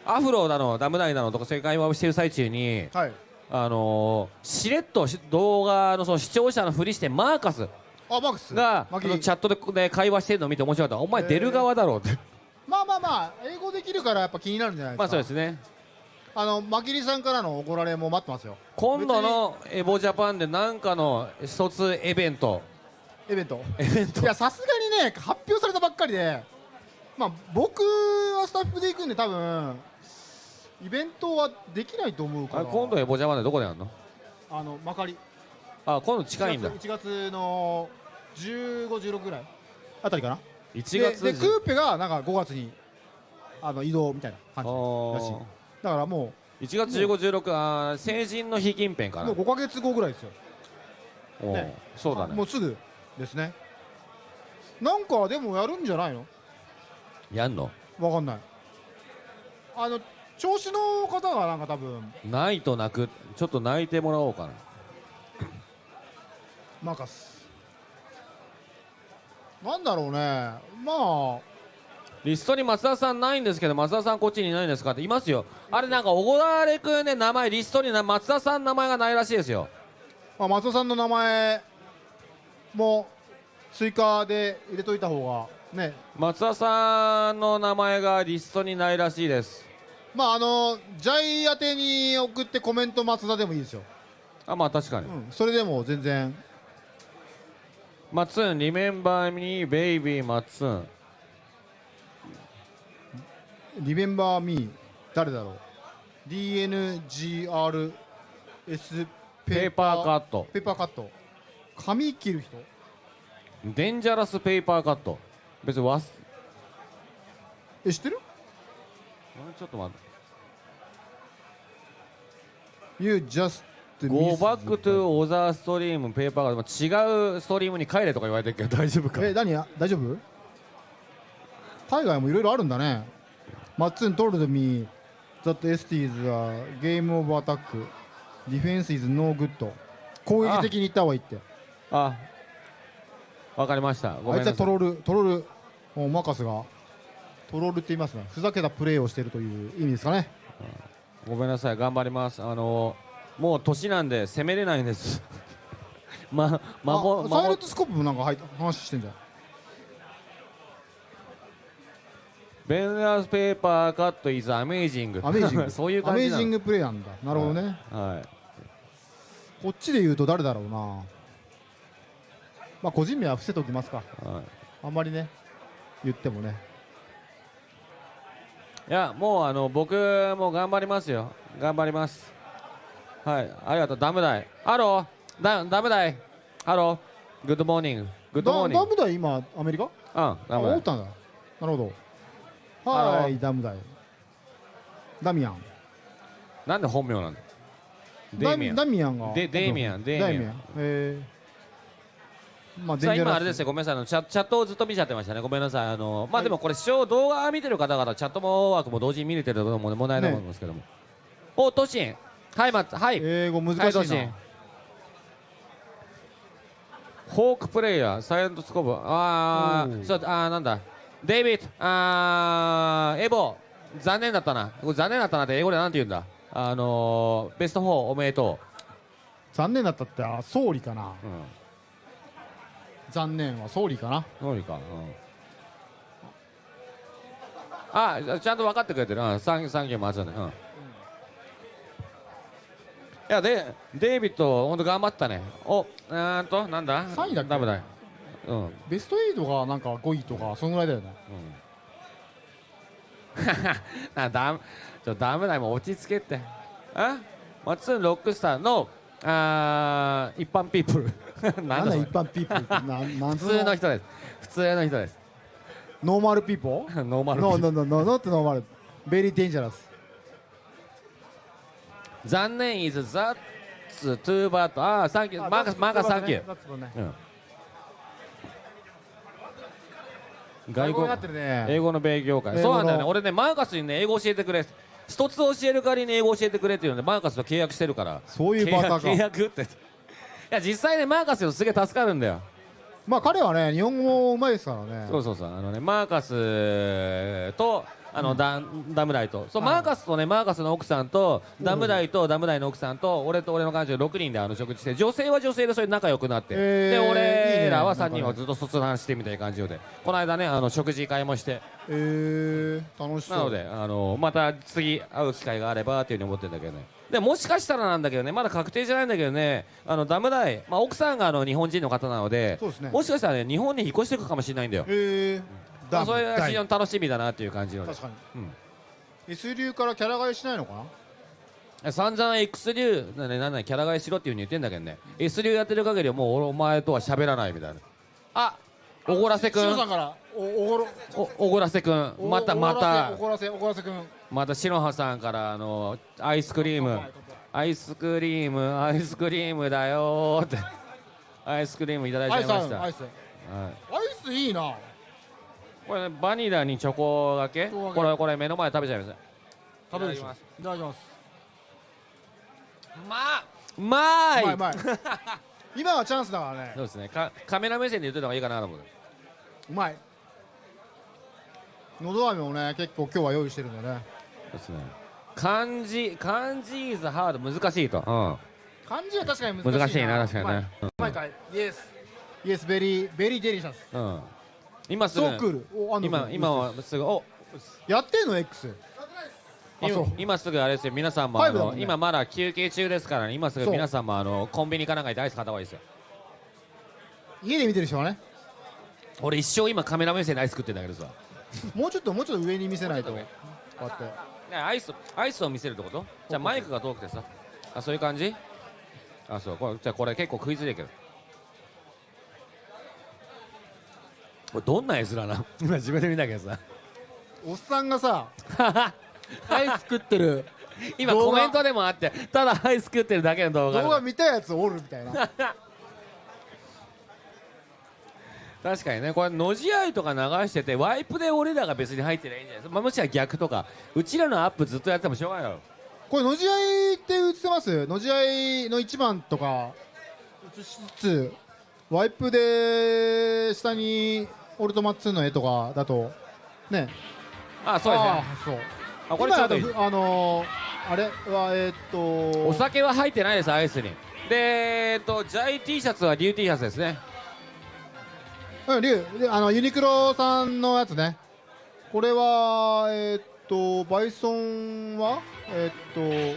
ー、アフロだのダムダイだのとか世界話をしてる最中にはい。あのー、しれっとし動画のその視聴者のふりしてマーカスあマックス。がチャットでで会話してるのを見て面白かった。お前出る側だろうって。まあまあまあ英語できるからやっぱ気になるんじゃないですか。まあそうですね。あのマキリさんからのおごられも待ってますよ。今度のエボジャパンで何かの一つイベントイベント。いやさすがにね発表されたばっかりでまあ僕はスタッフで行くんで多分イベントはできないと思うから。あ今度エボジャパンでどこでやるの？あのまかりあ今度近いんだ。1月の1516ぐらいあたりかな。1で月でクーペがなんか5月にあの移動みたいなあ感じらしい。ーだからも1月15、16あー成人の日近辺かな。うもう5か月後ぐらいですよ。ね。そうだね。もうすぐですね。なんかでもやるんじゃないの？やんの？わかんない。あの調子の方がなんか多分。ないと泣くちょっと泣いてもらおうかな。マカス。なんだろうね。まあ。リストに松田さんないんですけど松田さんこっちにいないんですかって。いますよ。あれなんか小られくんね名前リストにな松田さん名前がないらしいですよ。まあ、松尾さんの名前も追加で入れといた方がね。松田さんの名前がリストにないらしいです。まああのジャイ宛てに送ってコメント松田でもいいですよ、あまあ確かに、うん、それでも全然。マッツン、リメンバーミー、ベイビー、マッツン。リメンバーミー誰だろう。DNGRS ペーパーカット。ペーパーカット髪切る人？デンジャラスペーパーカット。別にわす、え知ってる？ちょっと待って。?You just Go back to other stream ペーパーカット。違うストリームに帰れとか言われてるけど 大丈夫か？え何や？大丈夫？海外もいろいろあるんだね。マッツン told me that ST is a game of attack defense is no good 攻撃的に言った方がいいってあ、わかりました。ごあいつはめんなさい。トロールトロールおマカスがトロールって言いますねふざけたプレーをしているという意味ですかねごめんなさい。頑張ります。あのもう年なんで攻めれないんです。ま、まも、あサイレまントスコープもなんか入った話してんじゃんベンダースペーパーカット is amazing。アメージング そういうアメージングプレーなんだなるほどね、はい。こっちで言うと誰だろうなまあ個人名は伏せておきますか。はい。あんまりね言ってもね。いやもうあの僕も頑張りますよ。頑張ります。はい。ありがとう。ダムダイ hello。ダダムダイハロー。グッドモーニンググッドモーニングダダムダイ今アメリカ？うんあダムダイ思ったんだ。なるほど。はいダムダイダミアン。なんで本名なんだデダイミアンダミアンが。デデイミアン。デイミアンダイミアン。えーまあさあ今あれですよごめんなさいあのチャチャットをずっと見ちゃってましたねごめんなさいあのまあでもこれ視聴動画見てる方々チャットも枠も同時に見れてるのも問題ないと思いますけども、おトシン。はいまはい。英語難はいトシン。しいなホークプレイヤーサイレントスコープ。あおー。ーそうあーなんだ。デイビッド。あーエボ。残念だったな。残念だったなって英語でなんて言うんだ。あのー、ベスト4おめでと残念だったってあ総理かな。ううん残念は総理かな。そうか、うん、あちゃんと分かってくれてる、うん、サンサンキュー松尾ね、うん、いやでデイビッド本当頑張ったね。おうーんとなんだ？三位だっけ？ダメだ。うん、うん、ベスト8がなんか5位とかそのぐらいだよね。あダメちょダメだもう落ち着けって。あ松尾ロックスターのあー一般ピープルなんんだ一般ピープル普通の人です。普通の人です。 normal people normal peo- no no no no no って normal。very dangerous 残念 is that too bad あー thank you マーカスマーカス thank you 外国外国になってるね。英語の勉強会。そうなんだよね。俺ねマーカスにね英語教えてくれ一つ教える代わりに英語教えてくれっていうのでマーカスと契約してるから。そういうバカか。契約契約って。いや実際ねマーカスよすげえ助かるんだよ。まあ彼はね日本語もうまいですからね。そうそうそう。あのねマーカスとあの、ダダムダイとそう、はい。マーカスとねマーカスの奥さんとダムダイとダムダイの奥さんと俺と俺の彼女6人であの食事して女性は女性でそれで仲良くなって、えーで俺らは3なんかね。人はずっと卒団してみたいな感じで。この間ねあの食事会もして。えー、楽しそう。なのであのまた次会う機会があればっていうふうに思ってるんだけどね。でもしかしたらなんだけどねまだ確定じゃないんだけどねあのダムダイ、まあ、奥さんがあの日本人の方なのでそうですね。もしかしたらね日本に引っ越していくかもしれないんだよ、えー、まあ、それが非常に楽しみだなっていう感じので確かに、うん。S 流からキャラ替えしないのかな？散々 X 流なんだなんだキャラ替えしろっていうふうに言ってんだけどね。S 流やってる限りはもう俺お前とは喋らないみたいな。あおごらせくん。さんから。おおごろ。おおごらせくん。おまたまた。おごらせおごらせくん。また白羽さんからあのアイスクリーム。アイスクリームアイスクリームだよーって。アイスクリームいただいちゃいました。アイスアイスいいなこれねバニラにチョコがけ？これこれ目の前で食べちゃいます。食べるでしょいただきます。いただきます。まあうまい！うまいうまい。今はチャンスだからね。そうですね。かカメラ目線で言ってた方がいいかなと思ってうまい。のど飴もね結構今日は用意してるんでね。そうですね。漢字漢字 is hard 難しいと、うん。漢字は確かに難しい難しいな確かにね。うまい。かいイエスイエスベリーベリーデリシャス。うん今すぐ。そうクールおあ今今はすぐ。お。やってんの？X あそう。今今すぐあれですよ。皆さんもあの、ファイブだもんね。今まだ休憩中ですからね。今すぐそう。皆さんもあのコンビニかなんかにアイス買った方がいいですよ。家で見てる人はね。俺一生今カメラ目線でアイス食ってんだけどさ。もうちょっともうちょっと上に見せないと。こもううやって。ねアイスアイスを見せるってこと？じゃあマイクが遠くてさ。あそういう感じ？あそう。これじゃあこれ結構食いづれえけどこれどんな絵面なの？今自分で見たけどさ。おっさんがさ アイス食ってる。今コメントでもあってただアイス食ってるだけの動画動画見たやつおるみたいな。確かにね。これのじ合いとか流しててワイプで俺らが別に入ってりゃいいんじゃないですか、まあ、もしろ逆とか。うちらのアップずっとやってもしょうがないよ。これのじ合いって映ってます？のじ合いの一番とか映しつつワイプで下にオルトマッツーの絵とかだとね。あそうですね。そう。あこれちょうどいいあのー、あれはえー、っとお酒は入ってないですアイスに。でえっとジャイ T シャツはリュー T シャツですね。うん、リュウであのユニクロさんのやつね。これはえー、っとバイソンはえー、っ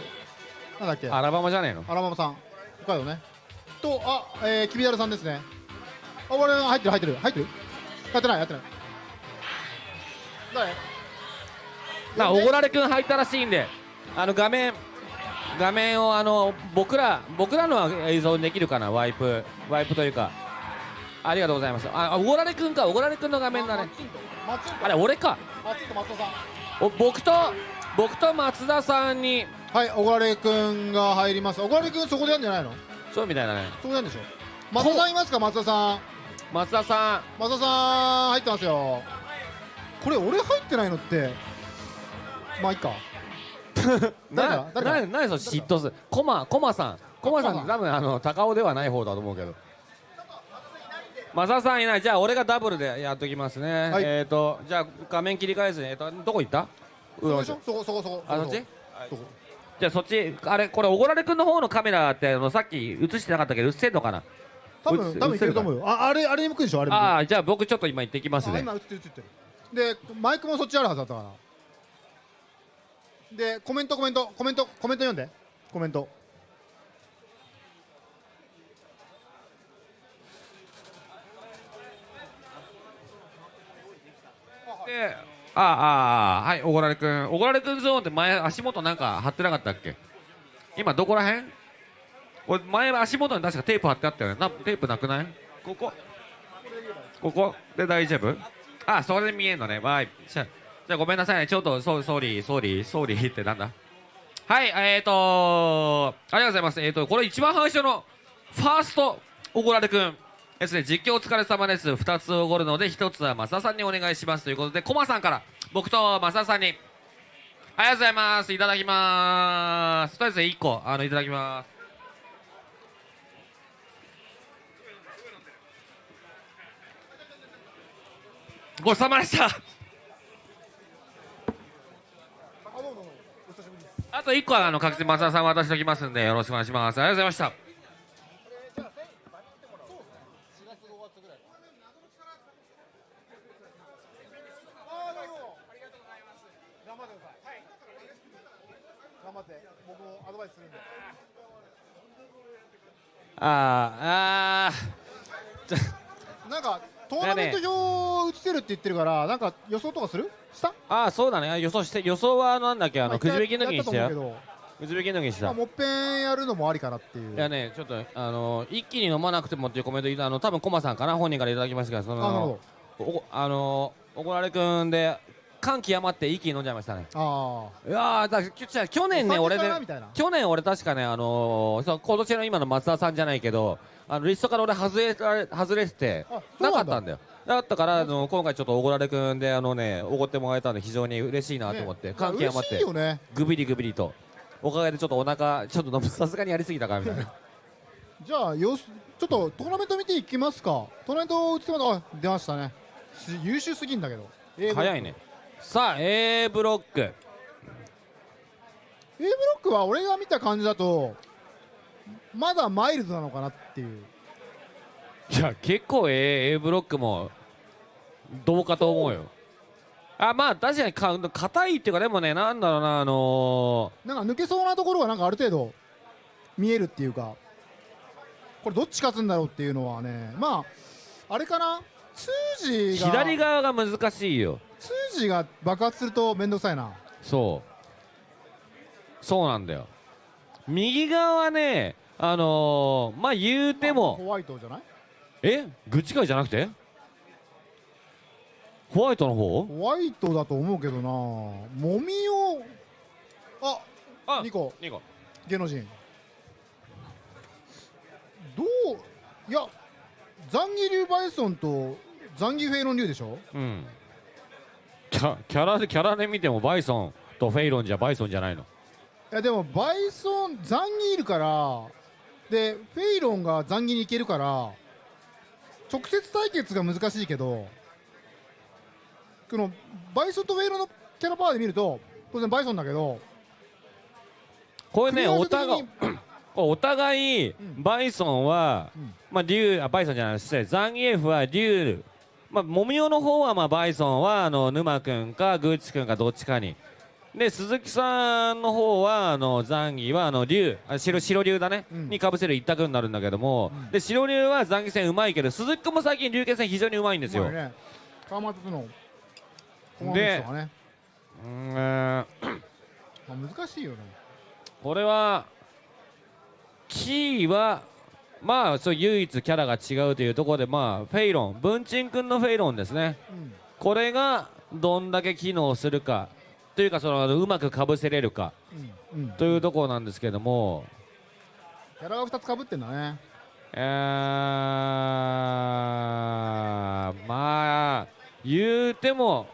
となんだっけ？アラバマじゃねえの？アラバマさん。北海道ね。とあえー、キビダルさんですね。あ俺入ってる入ってる入ってるやってないやってない。誰なおごられくん入ったらしいんで。あの画面画面をあの僕ら僕らのは映像にできるかな？ワイプ。ワイプというか。ありがとうございます。ああおごられくんか？おごられくんの画面だね。松あれ俺かお僕と僕と松田さんにはい小金くんが入ります小金くんそこでやるんじゃないのそうみたいだねそこでやるんでしょ松田さんいますか松田さん松田さ松田さん入ってますよ。これ俺入ってないのって。まあいいか。ん誰だ？な誰だ？な何その嫉妬する。コマコマさん。コマさん多分あの高尾ではない方だと思うけど。松田さんいない。じゃあ俺がダブルでやっときますね、はい。えっ、ー、とじゃあ画面切り返すねえっ、とどこ行った？そこでしょ？そこそこそこあそっち？そこ。じゃあそっちあれこれおごられくんの方のカメラってあのさっき映してなかったけど映ってんのかな？多分多分いけると思うよ。ああれあれに向くでしょ？あれああじゃあ僕ちょっと今行ってきますね。あ今映ってる映ってる。でマイクもそっちあるはずだったから。でコメントコメントコメントコメント読んで。コメント。であああはいおごられくんおごられくんゾーンって前足元なんか貼ってなかったっけ？今どこらへん俺前足元に確かテープ貼ってあったよねな。テープなくない？ここ。ここ？で大丈夫？あそれで見えんのね。わーい。じゃじゃあごめんなさいね。ちょっと so- sorry sorry sorry ってなんだ？はいえーとありがとうございます。えーとこれ一番最初のファーストおごられくん。ですね。実況お疲れ様です。2つおごるので1つは増田さんにお願いします。ということでコマさんから僕と増田さんに。ありがとうございます。いただきます。とりあえず1個あのいただきますごちそうさまでした。あと1個はあの確実に増田さん渡しておきますんでよろしくお願いします。ありがとうございました。頑張って僕もアドバイスするんでああー。トーナメント表映せるって言ってるからなんか予想とかする？した？あーそうだね。予想して予想はなんだっけあまのくじ引きの時にした？よくじ引きの時にした？もっぺんやるのもありかなっていう。いやねちょっとあの一気に飲まなくてもっていうコメントいたあの多分コマさんかな本人からいただきましたがそあなるのほおあのおごられくんで感極まって一気に飲んじゃいましたね。どあいやーだ去あ年ね俺ででみたいな？去年俺確かねあのーそう今年の今の松田さんじゃないけどあのリストから俺外れられ外れててなかったんだよ。だったからあの今回ちょっとおごられくんであのねおごってもらえたんで非常に嬉しいなと思って、ね感極まってね。グビリグビリと。おかげでちょっとお腹ちょっとさすがにやりすぎたかみたいな。じゃあよしちょっとトーナメント見ていきますか。トーナメント映ってますあ出ましたね。す優秀すぎんだけど。早いねさあ A ブロック。A ブロックは俺が見た感じだとまだマイルドなのかなっていう。いや結構 A, A ブロックもどうかと思うよ。あまあ確かにか硬いっていうかでもねなんだろうなあのなんか抜けそうなところがなんかある程度見えるっていうか。これどっち勝つんだろうっていうのはねまああれかな？通ーじが。左側が難しいよ通じが爆発すると面倒くさいな。そう。そうなんだよ。右側はねあのー、まあ言うても。ホワイトじゃない？え？グッチ会じゃなくて？ホワイトの方？ホワイトだと思うけどな。もみをああニコ。ニコ。芸能人。どういやザンギ流バイソンとザンギフェイロン流でしょ？うんキャキャラでキャラで見てもバイソンとフェイロンじゃバイソンじゃないの？いやでもバイソンザンギいるからでフェイロンがザンギに行けるから直接対決が難しいけどこのバイソンとフェイロンのキャラパワーで見ると当然バイソンだけどこれねお互い お互いん。バイソンは、うん。まあ竜あバイソンじゃない失礼。ザンギエフは竜まあモミオの方はまあバイソンはあの沼君かグーチ君かどっちかに。で鈴木さんの方はあのザンギはあの竜あ白白竜だね、うん。にかぶせる一択になるんだけども、うん。で白竜はザンギ戦うまいけど鈴木君も最近竜拳戦非常にうまいんですよ、まあね。でね、うーんまあ、難しいよね。これはキーはまあそう唯一キャラが違うというところでまあフェイロン文鎮君のフェイロンですね。うん。これがどんだけ機能するかっというかそのうまくかぶせれるかうん。うん。というところなんですけども。キャラが2つかぶってんだね。えー、まあ言うても、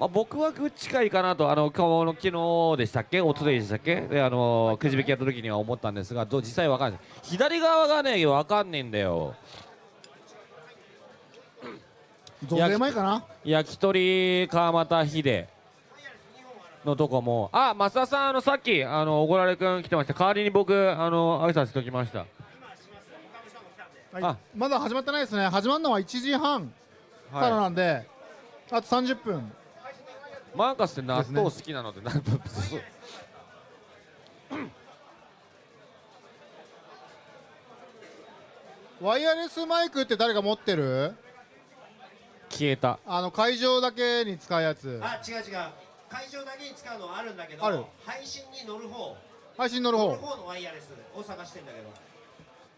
まあ、僕は近いかなとあの昨日でしたっけ？一昨日でしたっけ？であのくじ引きやった時には思ったんですがどう実際わかんない。左側がねわかんねえんだよ。増税前かな？焼き鳥川又秀のとこも。あ増田さんあのさっきあのおごられくん来てました。代わりに僕あの挨拶しておきました。はい。あ。まだ始まってないですね。始まるのは1時半からはなんで、あと30分。いマーカスって納豆好きなのでなんそう。ワイヤレスマイクって誰か持ってる？消えた。あの会場だけに使うやつ。あ違う違う。会場だけに使うのはあるんだけどある。配信に乗る方。配信乗る乗る方方のワイヤレスを探してんだけど。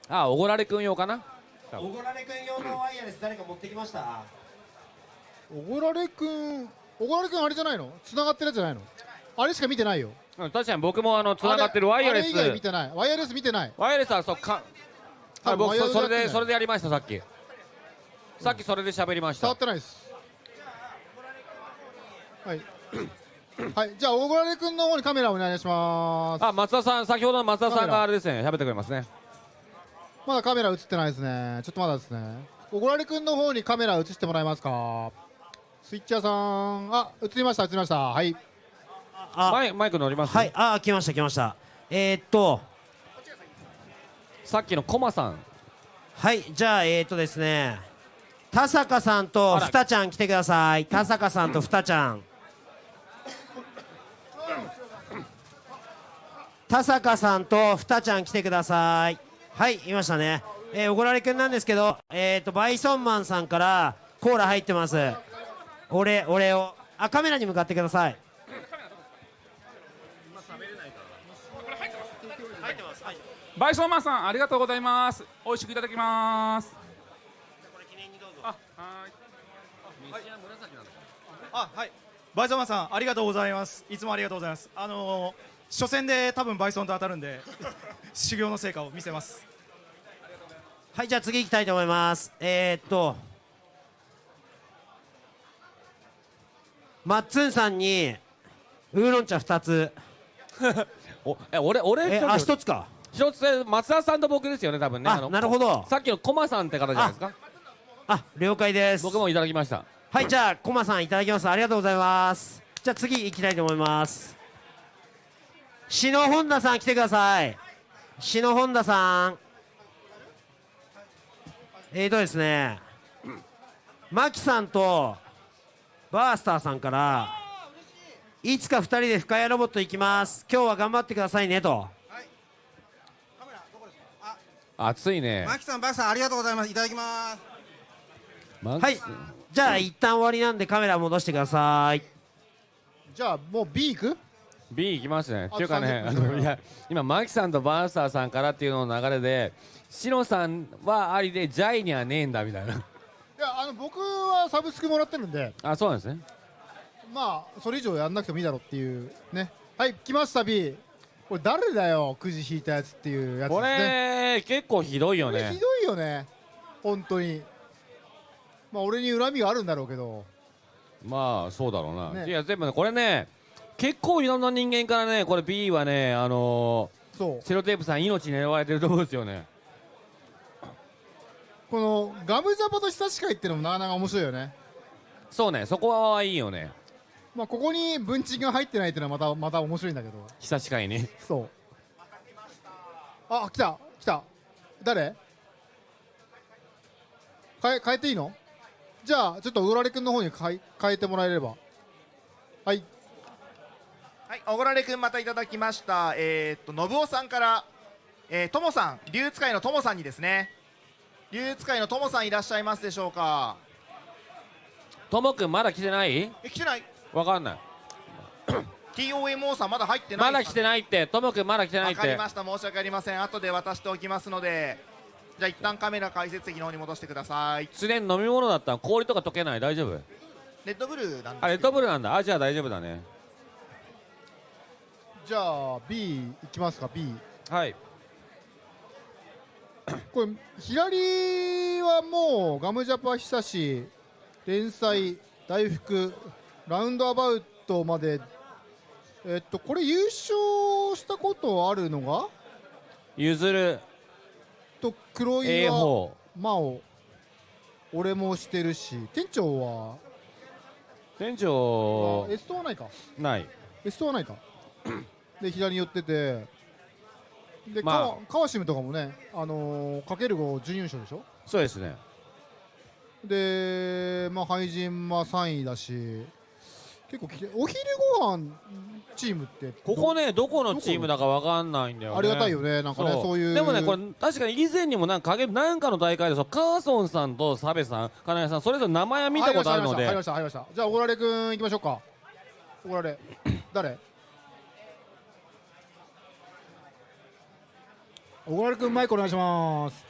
あおごられくん用かな？おごられくん用のワイヤレス誰か持ってきました？おごられくんおごられくんあれじゃないの？繋がってるやつじゃないの？あれしか見てないよ。うん確かに僕もあのつながってるワイヤレスあれ以外見てない。ワイヤレス見てない。ワイヤレスはそうか。多分あ僕そそれでそれでやりましたさっき。さっきそれで喋りました。触ってないです。はい。はいじゃあおごられくんの方にカメラお願いします。あ松田さん先ほどの松田さんがあれですね。喋ってくれますね。まだカメラ映ってないですね。ちょっとまだですね。おごられくんの方にカメラ映してもらえますか？スイッチャーさん。あ映りました映りました。はい。あマイマイク乗ります？はい。あ来ました来ました。えー、っと。さっきのコマさん。はい。じゃあえー、っとですね。田坂さんとふたちゃん来てください。田坂さんとふたちゃん。田坂さんとふたちゃん来てください。はいいましたね。えー、おごられくんなんですけどえー、っとバイソンマンさんからコーラ入ってますお礼お礼を。あカメラに向かってください。バイソンマンさんありがとうございます。美味しくいただきます。あはあはい。バイソンマンさんありがとうございます。いつもありがとうございます。あのー、初戦で多分バイソンと当たるんで 修行の成果を見せます。はいじゃあ次行きたいと思います。えー、っとマッツンさんにウーロン茶2つ。おえ俺俺えあ一つ1つか。一つで松田さんと僕ですよね多分ね。あのなるほど。さっきのコマさんって方じゃないですか？あ了解です。僕もいただきました。はいじゃあコマさんいただきます。ありがとうございます。じゃあ次行きたいと思います。篠本田さん来てください。篠本田さん。えーとですね。マキさんとバースターさんからいつか2人で深谷ロボット行きます。今日は頑張ってくださいねと。暑いね。マキさん、バキさん、ありがとうございます。いただきます。マはい。じゃあ一旦終わりなんでカメラ戻してください。じゃあもう B 行く？B 行きますね。あっていうかねあ30分。のいや今マキさんとバースターさんからっていうのの流れでシノさんはありでジャイにはねえんだみたいな。いやあの僕はサブスクもらってるんで。あそうなんですね。まあそれ以上やんなくてもいいだろうっていうね。はい来ました B これ誰だよくじ引いたやつっていうやつでこすね。れ結構ひどいよね。ひどいよね。本当に。まあ俺に恨みがあるんだろうけど。まあそうだろうな、ね。いや全部ねこれね結構いろんな人間からねこれ B はねあのそう。ーセロテープさん命狙われてるところですよねこのガムジャパと久し会ってのもなかなか面白いよね。そうねそこはいいよね。まあここに文鎮が入ってないっていうのはまたまた面白いんだけど。久しかいにそう。あ来た来た。誰？変え変えていいの？じゃあちょっとうられくんの方に変え変えてもらえれば。はい。はい、おごられくんまたいただきました。えー、っと、信夫さんから、えー、ともさん、竜使いのともさんにですね。竜使いのともさんいらっしゃいますでしょうか？ともくんまだ来てない？え、来てない。わかんない TOMO さんまだ入ってない。まだ来てないってともくんまだ来てないってわかりました。申し訳ありません。後で渡しておきますので。じゃあ一旦カメラ解説席の方に戻してください。常に飲み物だったら氷とか溶けない？大丈夫？レッドブルなんですけどあレッドブルなんだあじゃあ大丈夫だねじゃあ B いきますか B はいこれ左はもうガムジャパ久し連載大福ラウンドアバウトまで。えっとこれ優勝したことあるのが？譲る。と黒岩方。真央。俺もしてるし。店長は？店長あエストはないか。ない。エストはないか。で左に寄っててで、まあ。川川島とかもねあのーかける5準優勝でしょ？そうですね。で、まあ、廃人は3位だし結構きてお昼ご飯チームってここねどこのチームだかわかんないんだよね。ありがたいよね。なんかねそう。いう。でもねこれ確かに以前にもなんかなんかの大会でそうカーソンさんとサベさん金谷さんそれぞれ名前は見たことあるので。入りました入りましたじゃあ小倉君行きましょうか。小倉誰？小倉君マイクお願いします。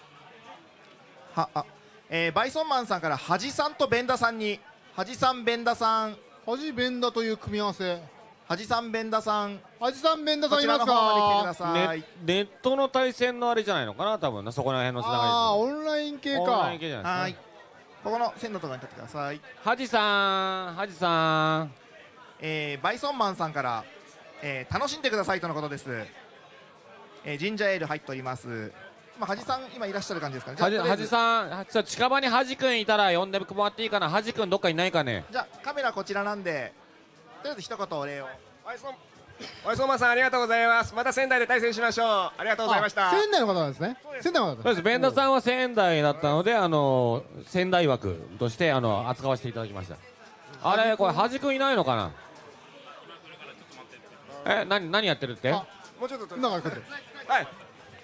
はあ、えーバイソンマンさんからハジさんとベンダさんに。ハジさんベンダさん。恥ベンダという組み合わせ。ハジさんベンダさん。恥さんベンダさんいますこちらの方まで来てくだかさい、ネネットの対戦のあれじゃないのかな？多分なそこら辺のつなああがりオンライン系ですオンかライン系じゃないはいですかここの線のところに立ってください、ハジさんハジさん。えーバイソンマンさんから、えー楽しんでくださいとのことです、えージンジャーエール入っております。まあ、ハジさん今いらっしゃる感じですかね。じゃあハジハジとりあえず。さんはちょ近場にハジ君いたら呼んでもらっていいかな？ハジ君どっかいないかね？じゃあカメラこちらなんでとりあえず一言お礼を。ワイソンワイソンマンさんありがとうございます。また仙台で対戦しましょう。ありがとうございました。あ仙台の方なんですね。仙台の方そうです。ベンダさんは仙台だったのであの仙台枠としてあの扱わせていただきました。あれこれハジ君いないのかな？え何何やってるって？もうちょっと今から来るはい。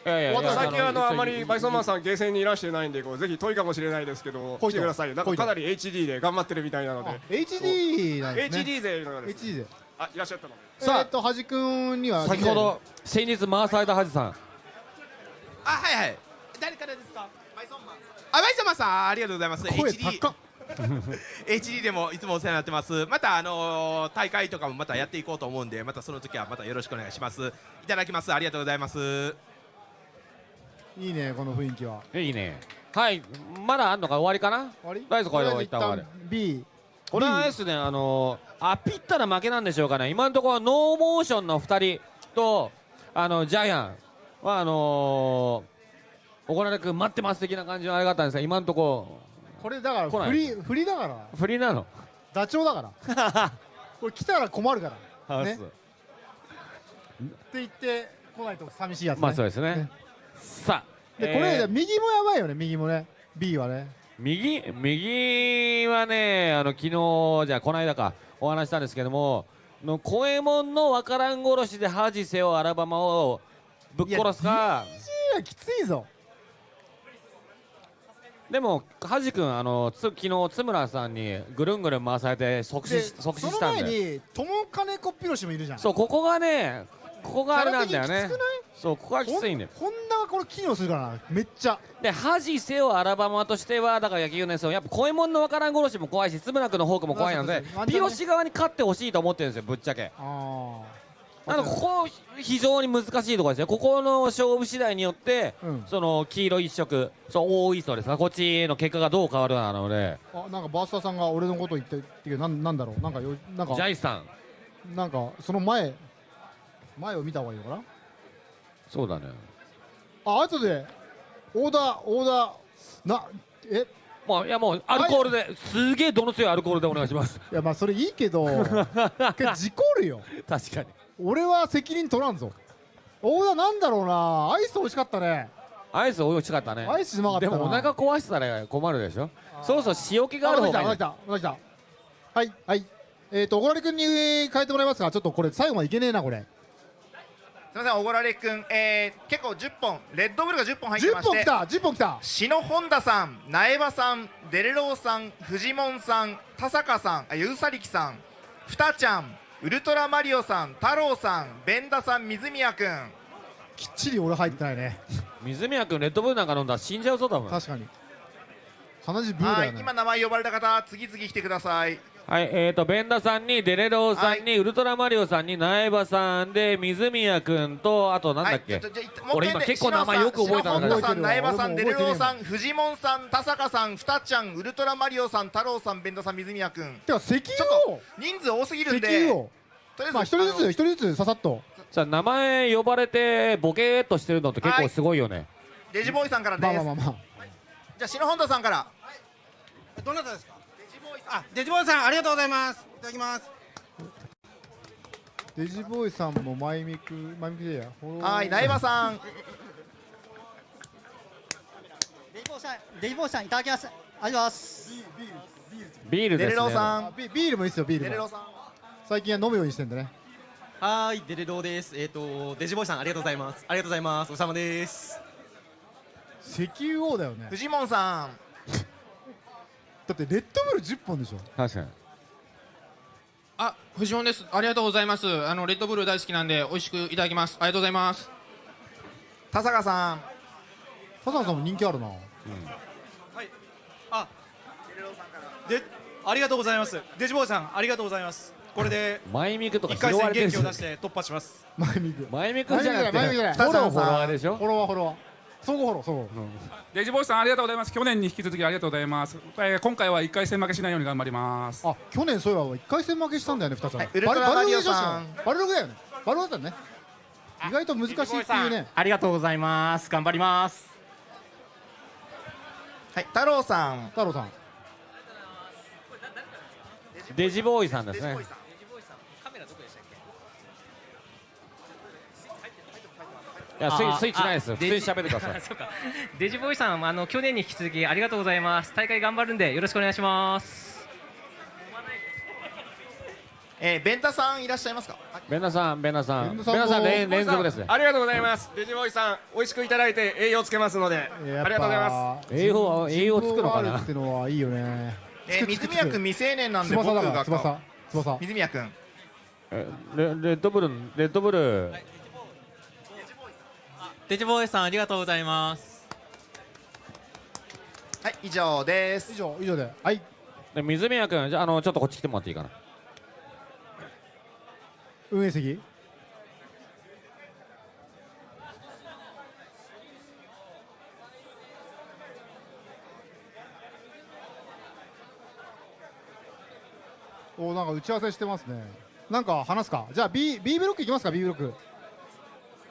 やいやいや最近あのあんまりバイソンマンさんゲーセンにいらしてないんでこうぜひ遠いかもしれないですけど来てくださいなんかかなり HD で頑張ってるみたいなのあで HD なんですね。HD 勢のようです HD であいらっしゃったので。さあ。えっと恥君には先ほど先日回されたハジさん。あはいはい。誰からですか？バイソンマンあバイソンマンさん。ありがとうございます。声 HD 高っ HD でもいつもお世話になってます。またあのー大会とかもまたやっていこうと思うんでまたその時はまたよろしくお願いします。いただきます。ありがとうございます。いいねこの雰囲気は。いいね。はい。まだあんのか？終わりかな？終わり？とりあえずこれで一旦終わる。B これはですねあのー、あピったら負けなんでしょうかね。今のところノーモーションの2人とあのジャイアンはあのー、小倉君待ってます的な感じのあれがあったんですが今のとここれだから振り振りだから。ろ振りなの？ダチョウだから。これ来たら困るから。ね。って言って来ないと寂しいやつね。まあそうですね。ね。さあでこれえー。右もやばいよね右もね。B はね。右？右はねあの昨日じゃあこの間かお話ししたんですけどもの小右衛門のわからん殺しで恥せよアラバマをぶっ殺すか。いやきついぞでも恥君あのつ昨日津村さんにぐるんぐるん回されて即死即死その前したんでに友金子ピロシもいるじゃん。そうここがねここがあれなんだよね。そうここがきついんだよホンダがこれ機能するからなめっちゃ。で恥せよアラバマとしてはだから野球のやつをやっぱ小右衛門のわからん殺しも怖いし津村君のフォークも怖いのでピロシ側に勝ってほしいと思ってるんですよぶっちゃけ。あなのでここ非常に難しいところですよここの勝負次第によって、うん。その黄色一色そう大いそうです。かこっちの結果がどう変わるなので。あなんかバースターさんが俺のこと言ってってけどなんなんだろう。なんかよなんか。ジャイさん。なんかその前前を見た方がいいのかな？そうだね。あ後でオーダーオーダーなえ？もういやもうアルコールですげえどの強いアルコールでお願いします。いやまあそれいいけど けど事故るよ。確かに俺は責任取らんぞ。オーダーなんだろうな。アイス美味しかったね。アイス美味しかったね。アイスうまかったな。でもお腹壊したら困るでしょ。そろそろ塩気がある方がいい。来たまた来たはいはい。えっ、と小倉君に変えてもらえますか。ちょっとこれ最後までいけねえなこれ。すみません、おごられくん、えー、結構10本、レッドブルが10本入ってま10して、本きた10本きた。篠本田さん、苗場さん、デレローさん、フジモンさん、田坂さん、あゆうさりきさん、ふたちゃん、ウルトラマリオさん、太郎さん、ベンダさん、水宮くん、きっちり俺入ってないね。水宮君レッドブルなんか飲んだら死んじゃうぞ多分。確かに。鼻血ブーだよね。はい今名前呼ばれた方、次々来てください。はい、えーと、ベンダさんに、デレローさんに、ウルトラマリオさんに、苗場さんで、水宮君と、あとなんだっけ、はい俺今結構名前よく覚えたんだけど篠本さん、苗場さん、デレローさんん、フジモンさん、田坂さん、ふたちゃん、ウルトラマリオさん、太郎さん、ベンダさん、水宮君。てか石ちょっ油人数多すぎるん石で、油をとりあえず、まあ一人ずつ一人ずつささっと。じゃあ名前呼ばれて、ボケーっとしてるのって結構すごいよね。デジボーイさんからです。まあまあまあまあ。じゃあ、篠本さんから。どなたですか？あデジボーイさんありがとうございますいただきますデジボーイさんもマイミクマイミクでやはい、苗場さん。デジボーさん、デジボーさんいただきます。ありがとうございます。デレビールですね。ローさん。あビビールもいいっすよビールもデレローさん。最近は飲むようにしてんでねはーいデレドーですえっ、とデジボーイさんありがとうございますありがとうございますおさまです石油王だよねフジモンさん。だってレッドブル10本でしょ？確かに。あ、藤本です。ありがとうございます。あのレッドブル大好きなんで美味しくいただきます。ありがとうございます。田坂さん。笹野さんも人気あるな。でありがとうございます。デジボーイさんありがとうございます。これでマイミクとか一回戦拾われてる元気を出して突破します。マイミク。マイミクじゃなくて、フォローフォロワーでしょ？フォロワーフォロワー相互フォロー相互デジボーイさんありがとうございます。去年に引き続きありがとうございます、えー今回は1回戦負けしないように頑張ります。あ去年そういえば一回戦負けしたんだよね二つははいウルバルログだよね。バルログだね。意外と難しいっていうね。ありがとうございます。頑張りますはい、太郎さん。太郎さん。デジボーイさんですね。いや、スイッチないですよ。普通にあデジ喋ってくださ。い。そうか。デジボーイさんあの去年に引き続きありがとうございます。大会頑張るんでよろしくお願いします。えー、ベンタさんいらっしゃいますか？ベンナさん、ベンナさん、ベンベンナさん連連続ですね。ありがとうございます。デジボーイさん美味しくいただいて栄養つけますのでありがとうございます。栄養は栄養つくのかな？ってのはいいよね。えー、水宮君未成年なんで僕が翼。翼。水宮君。えレレッドブル、レッドブル。デジボーイさんありがとうございます。はい、以上です。以。上以上で。はい。で水宮君、じゃあ、あの、ちょっとこっち来てもらっていいかな？運営席？おなんか打ち合わせしてますね。なんか話すか？じゃあ B, B ブロックいきますか？B ブロック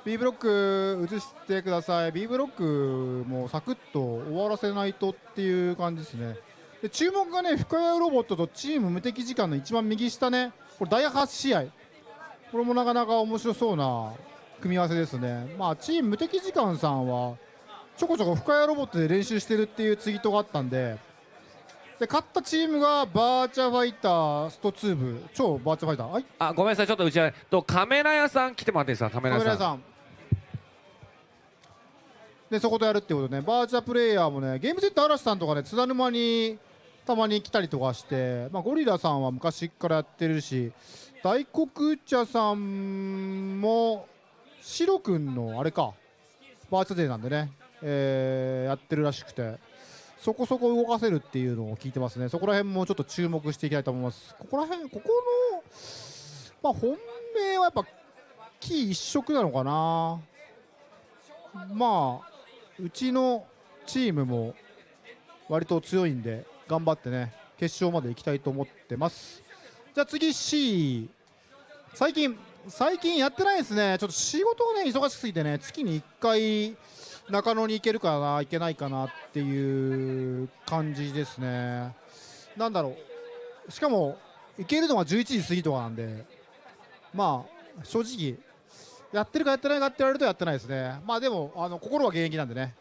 B ブロック移してください。B ブロックもサクッと終わらせないとっていう感じですね。で注目がね深谷ロボットとチーム無敵時間の一番右下ね。これ第8試合。これもなかなか面白そうな組み合わせですね。まあチーム無敵時間さんはちょこちょこ深谷ロボットで練習してるっていうツイートがあったんで。で勝ったチームがバーチャファイタースト2部超バーチャファイター。はい。あ、ごめんなさい、ちょっと打ち合わせ。と、カメラ屋さん来てもらっていいですか、カメラ屋さん。でそことやるってことね。バーチャプレイヤーもねゲームセット嵐さんとかね津田沼にたまに来たりとかして、まあ、ゴリラさんは昔からやってるし大黒茶さんもシロくんのあれかバーチャデーなんでね、えーやってるらしくてそこそこ動かせるっていうのを聞いてますね。そこら辺もちょっと注目していきたいと思います。ここら辺ここのまあ本命はやっぱキー一色なのかな。まあうちのチームも割と強いんで頑張ってね決勝まで行きたいと思ってます。じゃあ次 C 最近最近やってないですね。ちょっと仕事をね忙しすぎてね月に1回中野に行けるかな行けないかなっていう感じですね。なんだろう。しかも行けるのは11時過ぎとかなんでまあ正直やってるかやってないかって言われるとやってないですね。まあでもあの心は現役なんでね。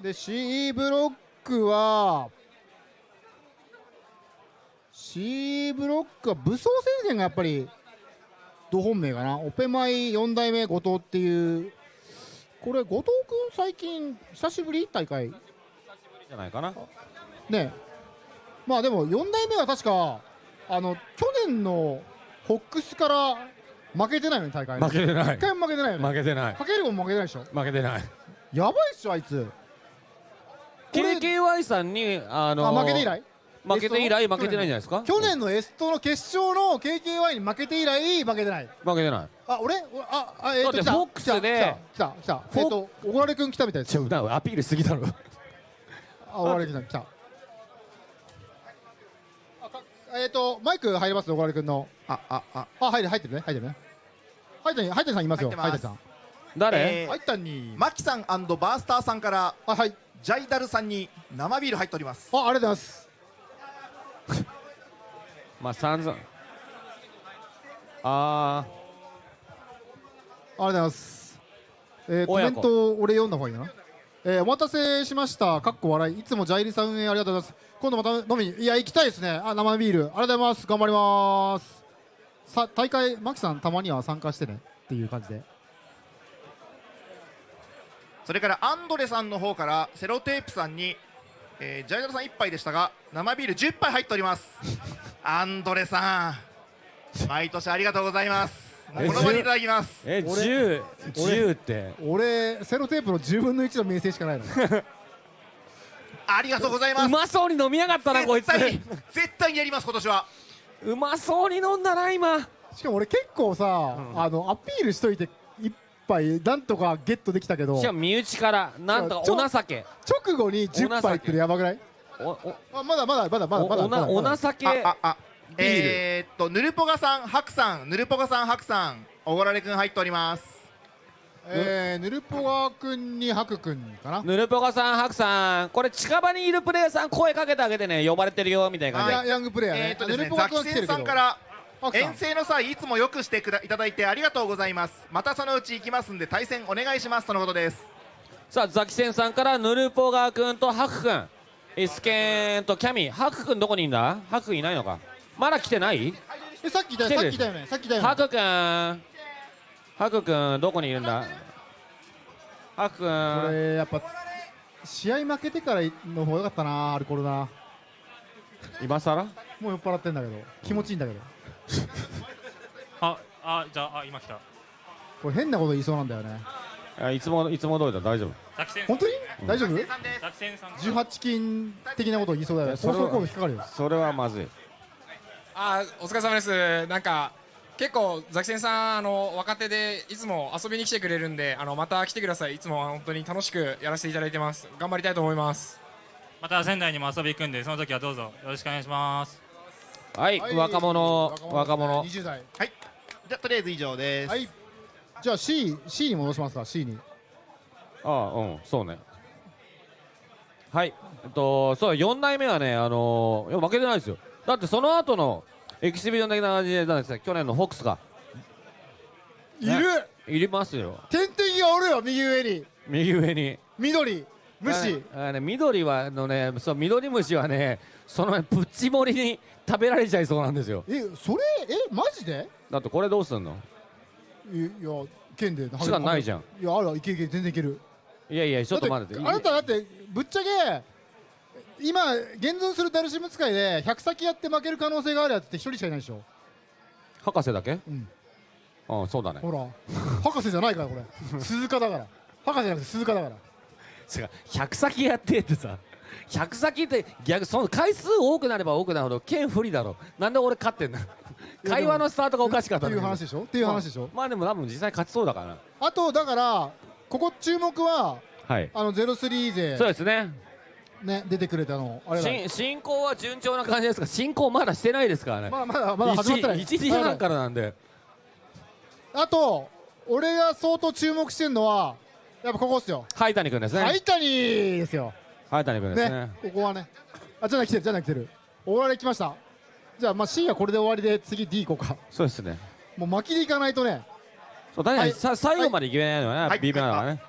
で C ブロックは C ブロックは武装戦線がやっぱりど本命かな。オペマイ4代目後藤っていう。これ後藤君最近久しぶり？大会。じゃないかな。ね。まあでも4代目は確かあの去年のホックスから負けてないのに大会。に負けてない。一回も負けてないよね。負けてない。かけるも負けてないでしょ。負けてない。やばいっしょあいつ。KKY さんに、あのあ負けて以来？負けて以来負けてないんじゃないですか？去年のエストの決勝の KKY に負けて以来負けてない。負けてない。あ俺？俺ああえっ、と来ただってフォックスで来た来た来たえっ、と小倉君来たみたいですちょアピールしすぎだろ。あ小倉君来た来たあかえっ、とマイク入ります小倉君の。あああ。あ入る入ってるね入ってるね。入ってる入ってるさんいますよ入ってます。入ってるさん。誰、えー入ったに。マキさんバースターさんからあはい。ジャイダルさんに生ビール入っております。あありがとうございます。まあ散々。あありがとうございます。えー、コメント俺読んだ方がいいな。えー、お待たせしました。かっこ笑い。いつもジャイリさん運営ありがとうございます。今度また飲みに。いや、行きたいですね。あ、生ビール。ありがとうございます。頑張ります。さ、大会、マキさんたまには参加してね。っていう感じで。それからアンドレさんの方からセロテープさんに、えージャイダルさん1杯でしたが生ビール10杯入っております アンドレさん毎年ありがとうございますこの場にいただきますえ俺10俺10って俺、セロテープの10分の1の名声しかないの。ありがとうございます。うまそうに飲みやがったなこいつ。絶対に絶対にやります今年は。うまそうに飲んだな今。しかも俺結構さ、あの、アピールしといて、一杯、なんとかゲットできたけど、しかも身内からなんとかお情け。直後に10杯ってやばくない？おおあまだまだまだまだまだおまだおまだ。情け。あああ。ビール。えー、っとヌルポガさんハクさんヌルポガさんハクさんおごられくん入っておりますえー、ヌルポガ君にハク君かな？ヌルポガさんハクさんこれ近場にいるプレイヤーさん声かけてあげてね。呼ばれてるよみたいな感じ。でヤヤングプレイヤーね。えー、っとですねヌルポガザキセン君は来てるけど。さんから遠征の際いつもよくしてくだいただいてありがとうございます。またそのうち行きますんで対戦お願いしますとのことです。さあザキセンさんからヌルポガ君とハク君。イスケンとキャミ。ハク君どこにいんだ？ハク君いないのか。まだ来てない？えさっきいたよ来てる。さっきいたよね。さっきいたよね。ハク君ハク君どこにいるんだ？ハクこ君れやっぱ試合負けてからの方が良かったなアルコールな。今さらもう酔っ払ってんだけど気持ちいいんだけど。あ、あ、じゃあ、あ、今来た。これ変なこと言いそうなんだよね。あいつもいつも通りだ。大丈夫。本当に？うん。大丈夫？ザキセンさん。18金的なこと言いそうだよね。それは放送コード引っかかるよ。それはまずい。あーお疲れ様です。なんか結構ザキセンさんあの若手でいつも遊びに来てくれるんであのまた来てください。いつも本当に楽しくやらせていただいてます。頑張りたいと思います。また仙台にも遊び行くんで、その時はどうぞ。よろしくお願いします。はい、若者若者。20代。はい。じゃあとりあえず以上です。はい。じゃあ C, C に戻しますか C に。ああうんそうね。はい。えっとそう4代目はねあのーいや負けてないですよ。だってその後のエキシビジョン的な感じでなんですよ去年のフォックスが。いる。いりますよ。点々がおるよ右上に。右上に。緑。虫。ああね緑はあのねそう緑虫はねそのプッチ盛りに食べられちゃいそうなんですよ。えそれえマジで？だってこれどうすんの？いいや剣で。時間ないじゃん。いやあるいけるいける全然いける。いやいやちょっと待って。だあなただってぶっちゃけ今現存するダルシム使いで100先やって負ける可能性があるやつって一人しかいないでしょ。博士だけ？うん。うんそうだね。ほら。博士じゃないからこれ。鈴鹿だから。博士じゃなくて鈴鹿だから。違う。100先やってってさ。100先って逆その回数多くなれば多くなるほど剣不利だろなんで俺勝ってんの？会話のスタートがおかしかったっていう話でしょ？っていう話でしょ？まあでも多分実際勝ちそうだから。あとだからここ注目ははい。あの03勢。そうですねね出てくれたの。あれだ。進進行は順調な感じですが進行まだしてないですからね。まだまだまだ始まってない。1時半からなんで。あと俺が相当注目してるのはやっぱここっすよ。灰谷君ですね。灰谷ですよ。灰谷君ですね。ねここはね。あじゃあ来てるじゃあ来てる。終わり来ました。じゃあまあ C はこれで終わりで次 D 行こうか。そうですね。もう巻きでいかないとね。そう確かにはい。さ最後までいけないのよね、はい。B 面だからね。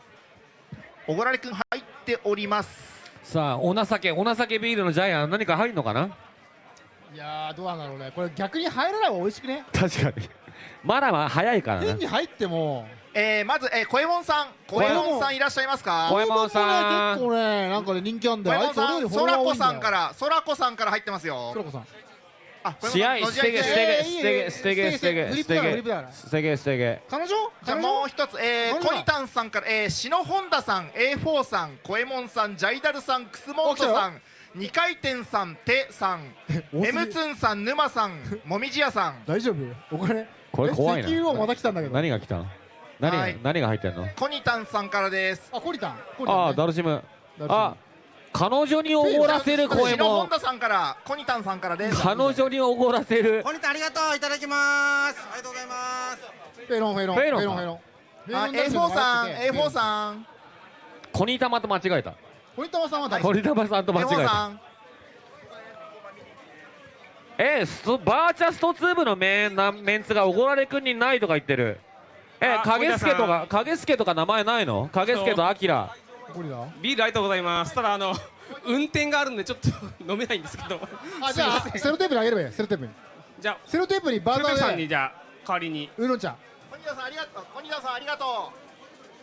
おごられくん入っておりますさあお情けお情けビールのジャイアン何か入るのかな？いやーどうなんだろうね。これ逆に入らない方が美味しくね？確かに。まだまだ早いからね変に入っても。えー、まず、えー、小右衛門さん。小右衛門。さんいらっしゃいますか？小右衛門さん。結構ねなんかね人気あん小だよ。あいつ俺右衛門さんよりフォロワー多いんだよ。そらこさんからそらこさんから入ってますよ。そらこさん試合捨てげ捨てげ捨てげ捨てげ捨てげフリッ捨てプだからフリップだから。げ捨てげ捨てげ彼女？じゃもう一つ、えー、コニタンさんから、えー、篠本田さん A4 さん小右衛門さんジャイダルさんクスモントさん二回転さんてさん M ツンさん沼さんもみじやさん。大丈夫？お金？これ怖いな。え石油王また来たんだけど。何が来たの？何が、入ってんの？コニタンさんからです。あコニタン。ああダルシム。あ彼女におごらせる声も。白本田さんからコニタンさんからです。彼女におごらせる。コニタンありがとういただきます。ありがとうございます。フェロンフェロン。フェロン。フェロンフェロン。あフェロン A4 さんダルシム A4 さん。コニタマと間違えた。コニタマさんは誰コニタマさんと間違え A4 たえストバーチャストツーブのメンなメンツがおごられくんにないとか言ってる。えあ影助とか影助とか名前ないの？影助とアキラビールありがとうございます。ただあの運転があるんでちょっと 飲めないんですけど。あじゃあセロテープにあげればいいセロテープに。じゃあセロテープにバーセロテープさんにじゃあ代わりに。ウーロン茶コニタンさんありがとう。コニタンさんありがと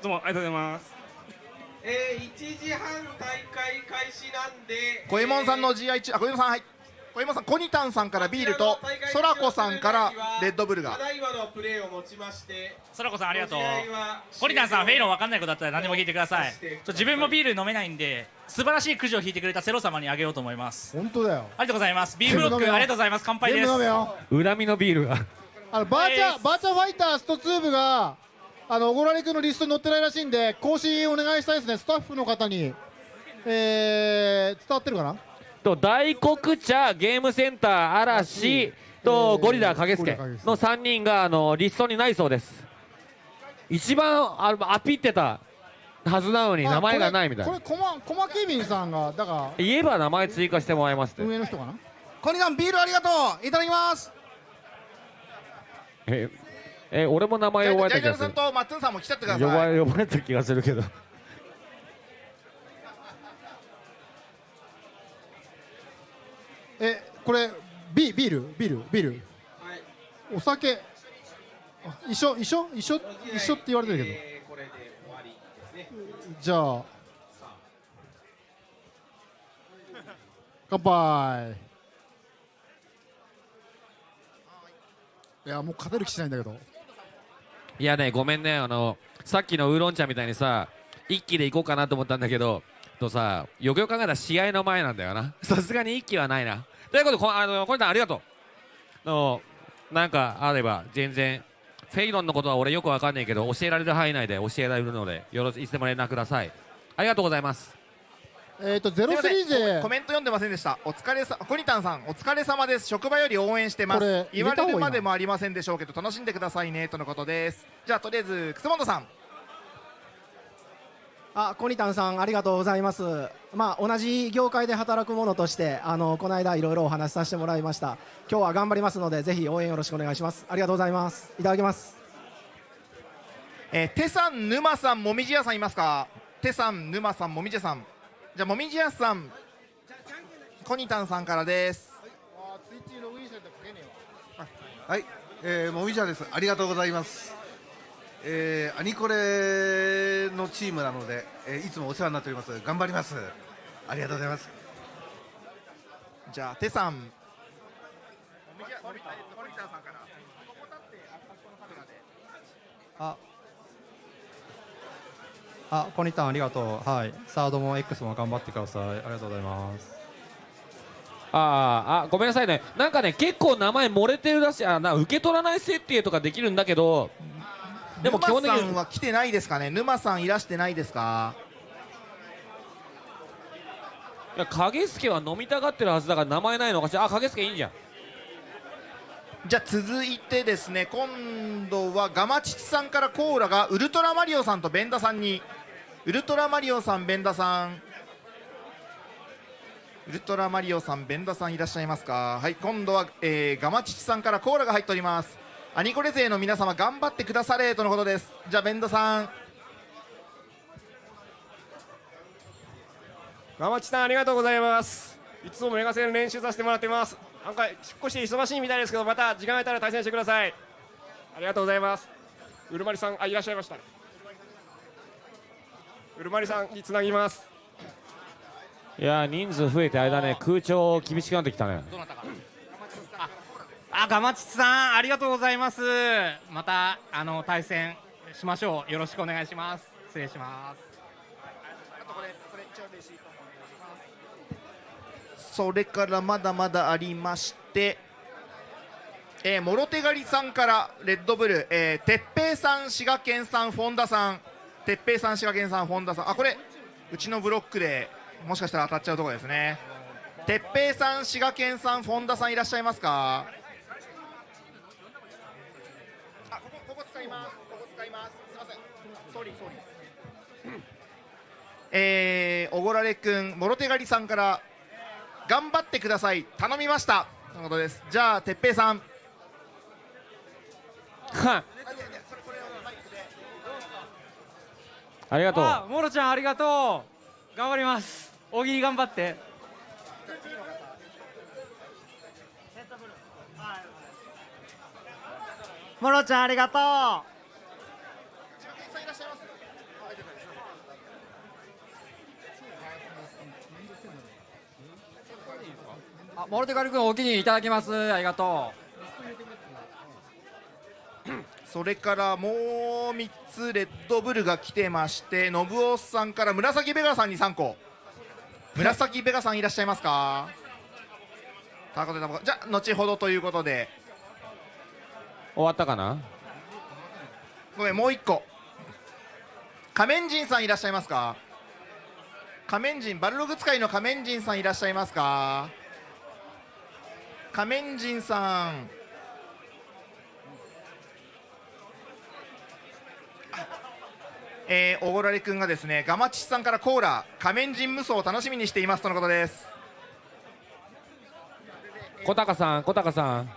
どうもありがとうございます。えー、1時半大会開始なんで。う小右衛門さんの GI 中あ小右衛門さんはい小右衛門さんコニタンさんからビールとそらこさんからレッドブルが。ただいまのプレーをもちましてそらこさんありがとう。コリタンさんフェイロン分かんないことだったら何でも聞いてください。ちょ自分もビール飲めないんで素晴らしいくじを引いてくれたセロ様にあげようと思います。本当だよ。ありがとうございます。ビーフロックありがとうございます。乾杯です。全部飲めよ。恨みのビールが。あのバーチャ、はいバーチャファイタースト2部があのおごられくんのリストに載ってないらしいんで更新お願いしたいですね。スタッフの方に。えー、伝わってるかな？と大黒茶ゲームセンター嵐とゴリラ影助の3人があのリストにないそうです。一番あのアピってたはずなのに名前がないみたいな。これこれコマケビンさんがだか言えば名前追加してもらいますって。ら運営の人かなコニタンビールありがとう。いただきます。ええ俺も名ジ前呼ばャイジャルさんれた気がするとマッツンさんも来ちゃってくだ呼ばさい呼ばれた気がするけどえこれビビールビール。ビールお酒。あ一緒一緒？一緒？一緒って言われてるけど。えーこれで終わりですね。じゃあ。乾杯。いやもう勝てる気しないんだけど。いやねごめんね。あのさっきのウーロン茶みたいにさ一気で行こうかなと思ったんだけどとさよくよく考えたら試合の前なんだよな。さすがに一気はないなということでこあのコニタンありがとう。のなんかあれば全然フェイロンのことは俺よくわかんないけど教えられる範囲内で教えられるのでよろしいつでも連絡ください。ありがとうございます。えっ、とゼロスリーゼコメント読んでませんでした。お疲れさコニタンさんお疲れ様です。職場より応援してまこれす言われるまでもありませんでしょうけど楽しんでくださいねとのことです。じゃあとりあえず楠本さんあコニタンさんありがとうございます。まあ同じ業界で働く者としてあのこの間いろいろお話しさせてもらいました。今日は頑張りますのでぜひ応援よろしくお願いします。ありがとうございます。いただきます。えー、テさん沼さんもみじやさんいますか？テさん沼さんもみじやさん。じゃあもみじやさんコニタンさんからです。はい、えー、もみじゃです。ありがとうございます。えー、アニコレのチームなので、えー、いつもお世話になっております。頑張ります。ありがとうございます。じゃあテさん。ああ。コニタンありがとう。はい。サードも X も頑張ってください。ありがとうございます。あーあごめんなさいね。なんかね結構名前漏れてるらしい。あな受け取らない設定とかできるんだけどでも基本的に沼さんは来てないですかね？沼さんいらしてないですか？いや影助は飲みたがってるはずだから名前ないのかしらあ影助いいんじゃん。じゃあ続いてですね今度はガマチチさんからコーラがウルトラマリオさんとベンダさんに。ウルトラマリオさんベンダさん。ウルトラマリオさんベンダさんいらっしゃいますか？はい今度は、えーガマチチさんからコーラが入っておりますアニコレ勢の皆様頑張ってくだされとのことです。じゃあベンダさん。ガマチさんありがとうございます。いつもメガ戦練習させてもらってます。なんか少し忙しいみたいですけどまた時間が空いたら対戦してください。ありがとうございます。うるまりさんあいらっしゃいましたうるまりさんにつなぎます。いや人数増えてあれだね空調厳しくなってきたねあ、ガマチさん、ありがとうございます。また、あの、対戦しましょう。よろしくお願いします。失礼します。それからまだまだありまして、えー、諸手狩りさんからレッドブル、えー、鉄平さん滋賀県産フォンダさん鉄平さん滋賀県産フォンダさんあこれうちのブロックでもしかしたら当たっちゃうところですね鉄平さん滋賀県産フォンダさんいらっしゃいますかあここここ使いますここ使いますすいませんソリソリえー、おごられくん、もろ手狩りさんから頑張ってください、頼みましたということです。じゃあ、てっぺいさん。はい。ありがとう。あモロちゃんありがとう頑張ります大喜利頑張ってモロちゃんありがとう。あモロテカル君お気に入りいただきます。ありがと それからもう3つレッドブルが来てまして、信夫さんから紫ベガさんに3個。紫ベガさんいらっしゃいますか？タコでタバコじゃあ、後ほどということで、終わったかな？ごめん、もう1個。仮面人さんいらっしゃいますか？仮面人、バルログ使いの仮面人さんいらっしゃいますか？仮面人さん。えー、おごられくんがですね、ガマチさんからコーラ、仮面人無双を楽しみにしていますとのことです。小高さん、小高さん。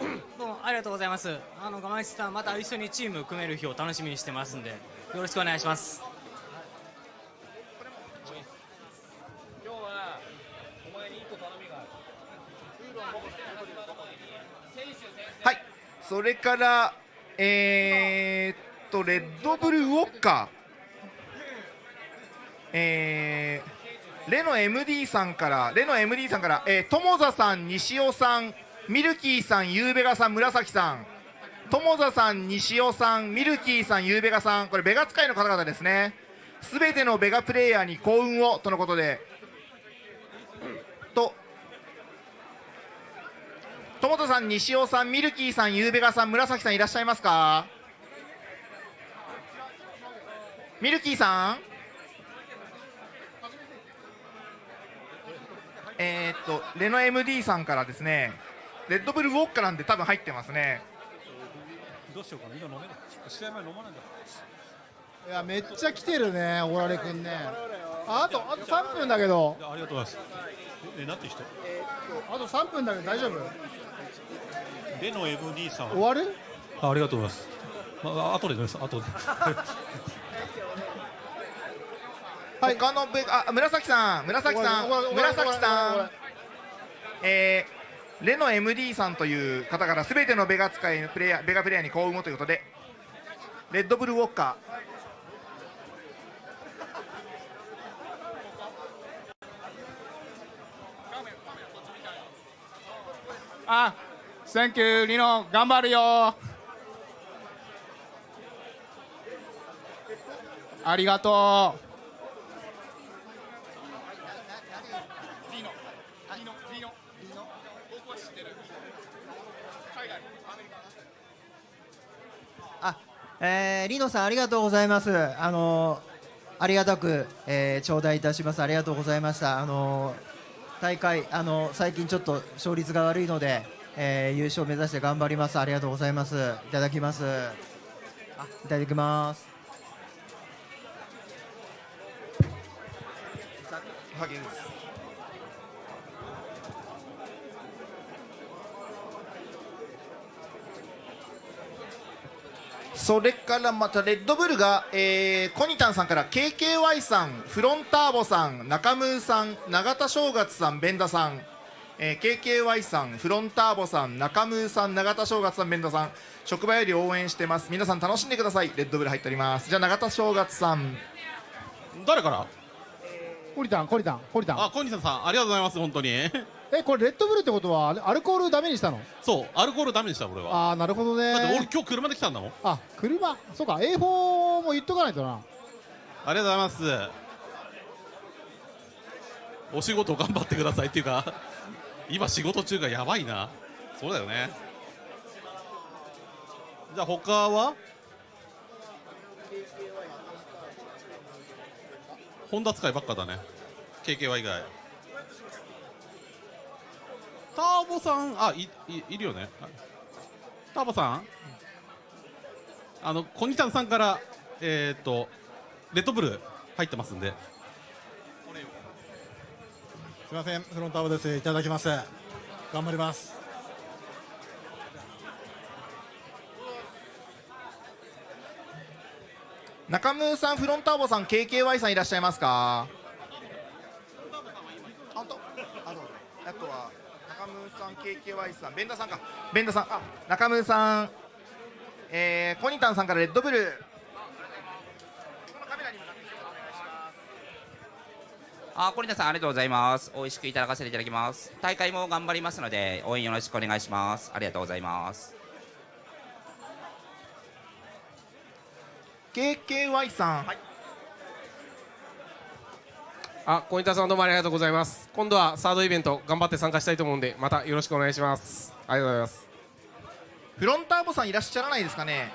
どうもありがとうございます。あの、ガマイチさん、また一緒にチーム組める日を楽しみにしてますんで、よろしくお願いします。今日はお前に一個頼みがある。はい、それから、えー、っと、レッドブルウォッカー、えー、レノ MD さんから、レノ MD さんから、えー、友座さん、西尾さん、ミルキーさん、ゆうべがさん、紫さん、友座さん、西尾さん、ミルキーさん、ゆうべがさん、これ、ベガ使いの方々ですね。すべてのベガプレイヤーに幸運をとのことで、と、友田さん、西尾さん、ミルキーさん、ゆうべがさん、紫さんいらっしゃいますか？ミルキーさん？えー、っと、レノ MD さんからですね、レッドブルウォッカなんで多分入ってますね。どうしようかな今飲めない。試合前飲まないんだいやめっちゃ来てるねおられくんね。ああとあと3分だけど。ありがとうございます。ええなんて人？あと3分だけど大丈夫？レノ MD さん。終わる？あありがとうございます。まあ後で飲みます。後で。他のベガあ紫さん。紫さん。紫さん。えー、レノ MD さんという方からすべてのベガ使いプレイヤーベガプレイヤーに幸運をということでレッドブルウォッカーあ、 thank you、リノ、頑張るよ。ありがとう。えー、リノさんありがとうございます。あのーありがたく、えー頂戴いたします。ありがとうございました。あのー大会、あのー最近ちょっと勝率が悪いので、えー優勝目指して頑張ります。ありがとうございます。いただきます。あ、いただきます。それからまたレッドブルが、えー、コニタンさんから KKY さんフロンターボさん中ムーさん永田正月さんベンダさん、えー、KKY さんフロンターボさん中ムーさん永田正月さんベンダさん職場より応援してます。皆さん楽しんでください。レッドブル入っております。じゃあ永田正月さん。誰から？コリタンコリタンコリタン。あコニタンさん。ありがとうございます本当にえこれレッドブルってことはアルコールダメにしたの？そうアルコールダメにした俺は。ああなるほどね。だって俺今日車で来たんだもん。あ車？そうか A4 も言っとかないとな。ありがとうございます。お仕事頑張ってくださいっていうか今仕事中がやばいな。そうだよね。じゃあ他は？本田使いばっかだね。KKY 以外ターボさんあいいいるよね。ターボさん？あのコニタンさんからえっ、とレッドブル入ってますんで。すいません。フロンターボです。いただきます。頑張ります。中村さんフロンターボさん KKY さんいらっしゃいますか？あとあとあとはん KKY さんベンダさんかベンダさんあ中村さんえー、コニタンさんからレッドブルあ、コリナさんありがとうございます。美味しくいただかせていただきます。大会も頑張りますので応援よろしくお願いします。ありがとうございます。KKY さん、あ、コニタさんどうもありがとうございます。今度はサードイベント頑張って参加したいと思うんで、またよろしくお願いします。ありがとうございます。フロンターボさんいらっしゃらないですかね？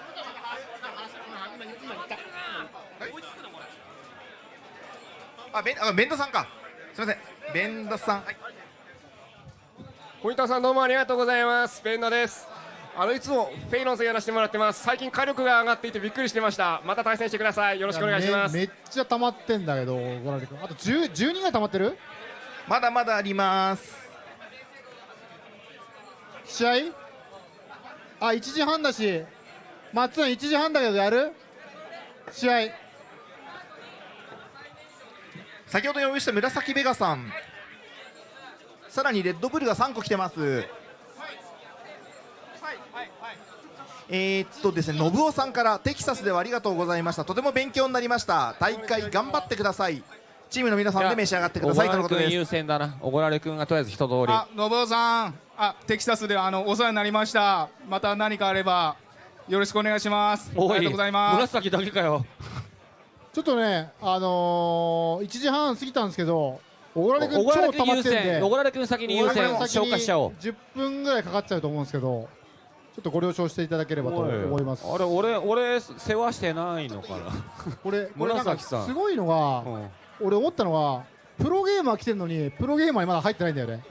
あベンあベンダさんかすみませんベンダさん、はい小板さんどうもありがとうございますベンダですあのいつもフェイロンさんやらせてもらってます。最近火力が上がっていてびっくりしてました。また対戦してください。よろしくお願いします。めめっちゃ溜まってんだけどゴラリ君あと10 12ぐらい溜まってる？まだまだあります。試合？あ1時半だし。松尾1時半だけどやる？試合。先ほど呼びした紫ベガさん。さらにレッドブルが3個来てますえー、っとですね信夫さんからテキサスではありがとうございました。とても勉強になりました。大会頑張ってください。チームの皆さんで召し上がってください。とのことです。君優先だな。小倉君がとりあえず一通り。あ、信夫さん、あ、テキサスであのお世話になりました。また何かあればよろしくお願いします。ありがとうございます。紫だけかよ。ちょっとねあのー、1時半過ぎたんですけど小倉君超溜まってんで。優先。小倉君先に優先。消化しちゃおう。10分ぐらいかかっちゃうと思うんですけどちょっとご了承していただければと思います。あれ俺俺世話してないのかな。これこれなんか紫さん。すごいのが、俺思ったのはプロゲーマー来てるのにプロゲーマーにまだ入ってないんだよね。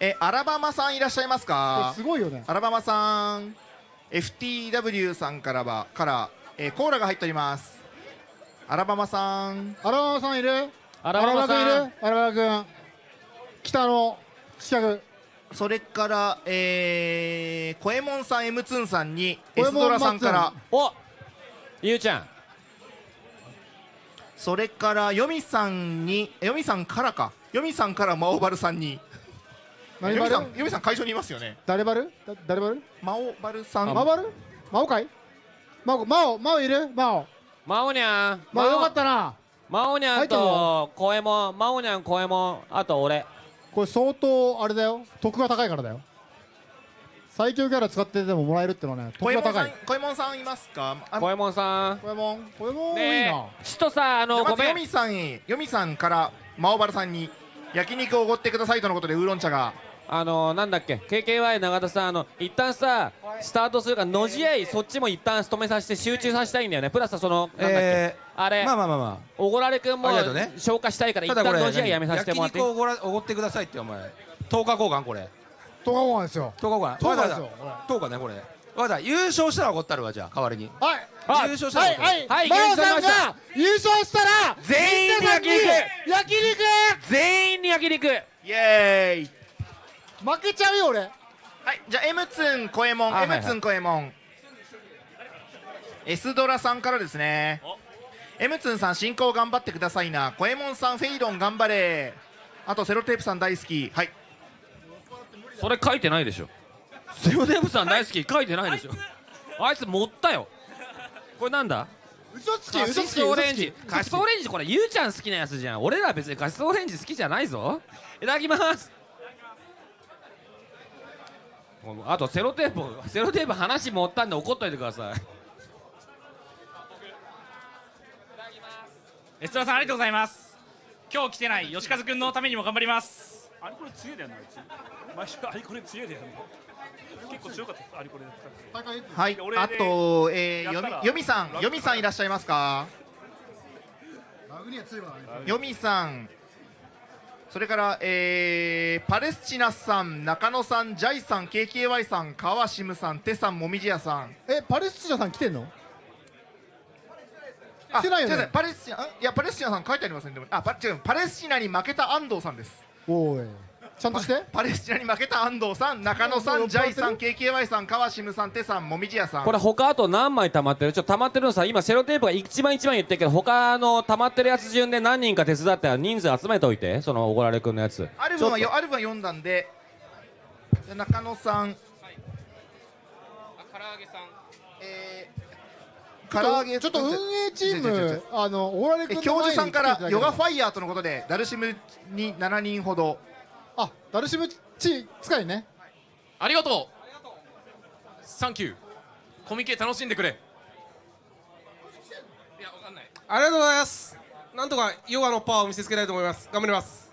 えアラバマさんいらっしゃいますか？すごいよね。アラバマさん FTW さんからはから、えーコーラが入っております。アラバマさん。アラバマさんいる？アラバマさん。アラバマ君いる？アラバマ君。北の四角それから、えー、コエモンさん M ツンさんにコエンドラさんから。おゆうちゃん。それからヨミさんにヨミさんからか。ヨミさんからマオバルさんに。ヨミさんヨミさん会場にいますよね。誰バルだ誰バルマオバルさん。マオバルマオかい？マオマオマオいる？マオマオニャンマオよかったな。マオニャンとコエモンマオニャンコエモンあと俺これ相当あれだよ。得が高いからだよ。最強キャラ使っててももらえるってのはね得が高い。コエモンさんいますか？あコエモンさん。コエモンコエモンいいねなえ。ちとさあのごめん。ずヨミさんへヨミさんからマオバルさんに焼肉をおごってくださいとのことでウーロン茶が。あのなんだっけ？KKY 永田さんあの一旦さスタートするからのじ合いそっちも一旦止めさせて集中させたいんだよね。プラスそのなんだっけ、えーあれまあまあまあまあ。おごられ君もありがとうね。消化したいから一旦のじ合いやめさせてもらって。焼肉をおごらおごってくださいってお前。10日交換これ。10日交換ですよ。10日交換10日ですよ。10日ねこれ。わかった優勝したらおごったるわじゃあ代わりに。はい。優勝したらおごったるはい。マオさんが優勝したら全員に焼肉。焼肉。全員に焼肉。イエーイ。負けちゃうよ俺。はい。じゃあ M ツンコエモンあはいはい。M ツンコエモン S ドラさんからですね M ツンさん進行頑張ってくださいな。コエモンさんフェイロン頑張れ。あとセロテープさん大好き。はい。それ書いてないでしょ。セロデブさん大好き。書いてないでしょ。あいつ持ったよ。これなんだ？嘘つきカ嘘つきオレンジ。カシスオレンジこれゆうちゃん好きなやつじゃん。俺ら別にカシスオレンジ好きじゃないぞ。いただきます。あとセロテープセロテープ話持ったんで怒っといてくださいエストラさんありがとうございます。今今日来てない吉和君のためにも頑張ります。アリコレ強いだよなあいつ。毎週アリコレ強いだよな。結構強かったですアリコレで使って。はい。あと、えー、よみよみさんよみさんいらっしゃいますか？殴りは強いわねよみさん。それから、えー、パレスチナさん中野さんジャイさん KKY さん川シムさんテさんもみじやさん。えパレスチナさん来てんの？あ来てないよね。パレスチナん？いやパレスチナさん書いてありません。でもあパ違うパレスチナに負けた安藤さんです。おい。ちゃんとして。パレスチナに負けた安藤さん中野さんジャイさん KKY さん川シムさんテさんもみじやさん。これ他あと何枚溜まってる？ちょっと溜まってるのさ今セロテープが一番一番言ってるけど他の溜まってるやつ順で何人か手伝って人数集めておいてそのおごられくんのやつ。アルバムはよアルバム読んだんでじゃあ中野さん。唐揚げさん。えちょっとちょっと運営チームあのオーラレえ君の教授さんからヨガファイヤーとのことでダルシムに7人ほど。あダルシムチ使いね。ありがとう。サンキューコミケ楽しんでくれ。いやわかんない。ありがとうございます。なんとかヨガのパワーを見せつけたいと思います。頑張ります。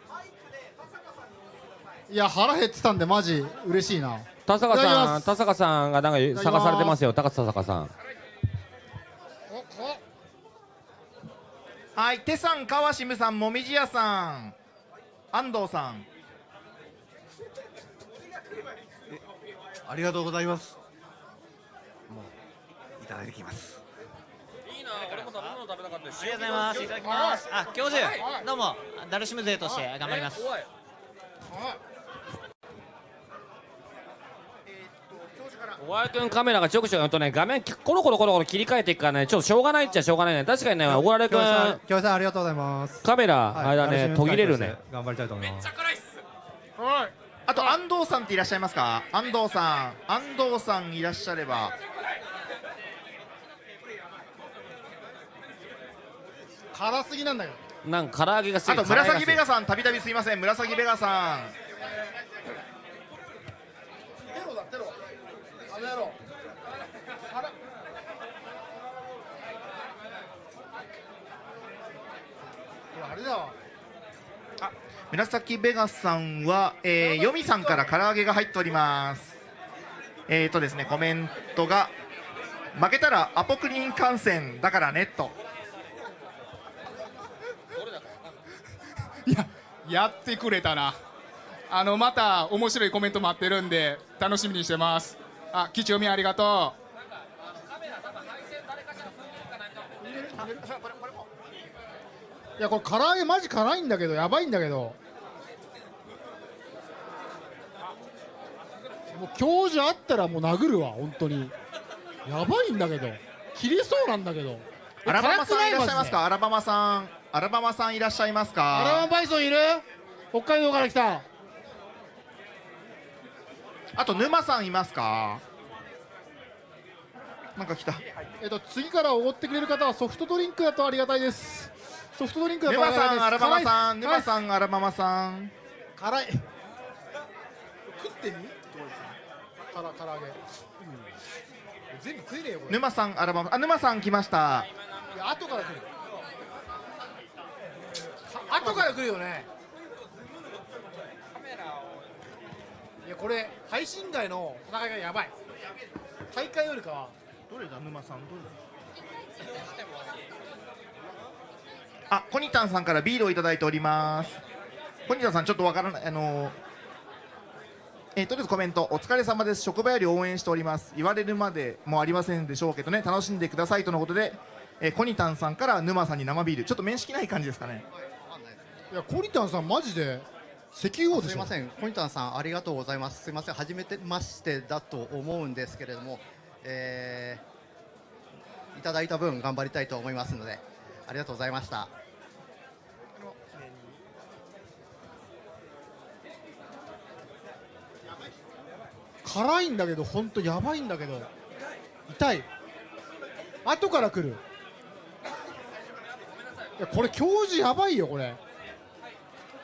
いや腹減ってたんでマジ嬉しいな。田坂さん田坂さんがなんか探されてますよ。高田坂さんはいテさん川シムさんもみじやさん安藤さんありがとうございますもういただいてきますいいな俺も食べ物食べたかったありがとうございます。いただきます。あ、教授、どうも、ダルシム勢として頑張ります。お前くんカメラがちょくちょくやるとね画面コロコロコロコロ切り替えていくからねちょっとしょうがないっちゃしょうがないね。確かにねおごられくん京平さんありがとうございます。カメラはい。あれだね途切れるね。頑張りたいと思います。あと安藤さんっていらっしゃいますか？安藤さん。安藤さんいらっしゃれば。辛すぎなんだよなんか唐揚げがすあと紫ベガささんたびたびすいません。紫ベガさんテロだテロあの野郎あらあれだわ。紫ベガさんは、えー、ヨミさんから唐揚げが入っております。えーとですねコメントが負けたらアポクリン感染だからねと。やってくれたな。あのまた面白いコメント待ってるんで楽しみにしてますあ貴重みありがといやこれ唐揚げマジ辛いんだけどやばいんだけど。もう教授あったらもう殴るわ本当に。やばいんだけど。切れそうなんだけど。アラバマさんいらっしゃいますマかアラバマさん。アラバマさんいらっしゃいますか？アラバマバイソンいる？北海道から来たあと沼さんいますか？なんか来た。えっと次からおごってくれる方はソフトドリンクだとありがたいです。ソフトドリンクだとあ沼りがたいです。さんアラバマさん沼さんアラバマさん。辛い。食ってみ？から唐揚げ、うん、全部食えねえよこれ。沼さんアラバマあ沼さん来ました。いや後から来る。あ後から来るよねいやこれ配信外の戦いがやばい。大会よりかは。どれだ？沼さんどれ？だあコニタンさんからビールをいただいております。コニタンさんちょっとわからない。あのーえーとりあえずコメントお疲れ様です。職場より応援しております。言われるまでもありませんでしょうけどね。楽しんでくださいとのことで、えーコニタンさんから沼さんに生ビール。ちょっと面識ない感じですかね。いやコニタンさんマジで石油王すいません、コニタンさん、ありがとうございます。すいません、初めてましてだと思うんですけれども、えーいただいた分頑張りたいと思いますので、ありがとうございました。辛いんだけど本当やばいんだけど痛い。後から来る。いやこれ教授やばいよこれ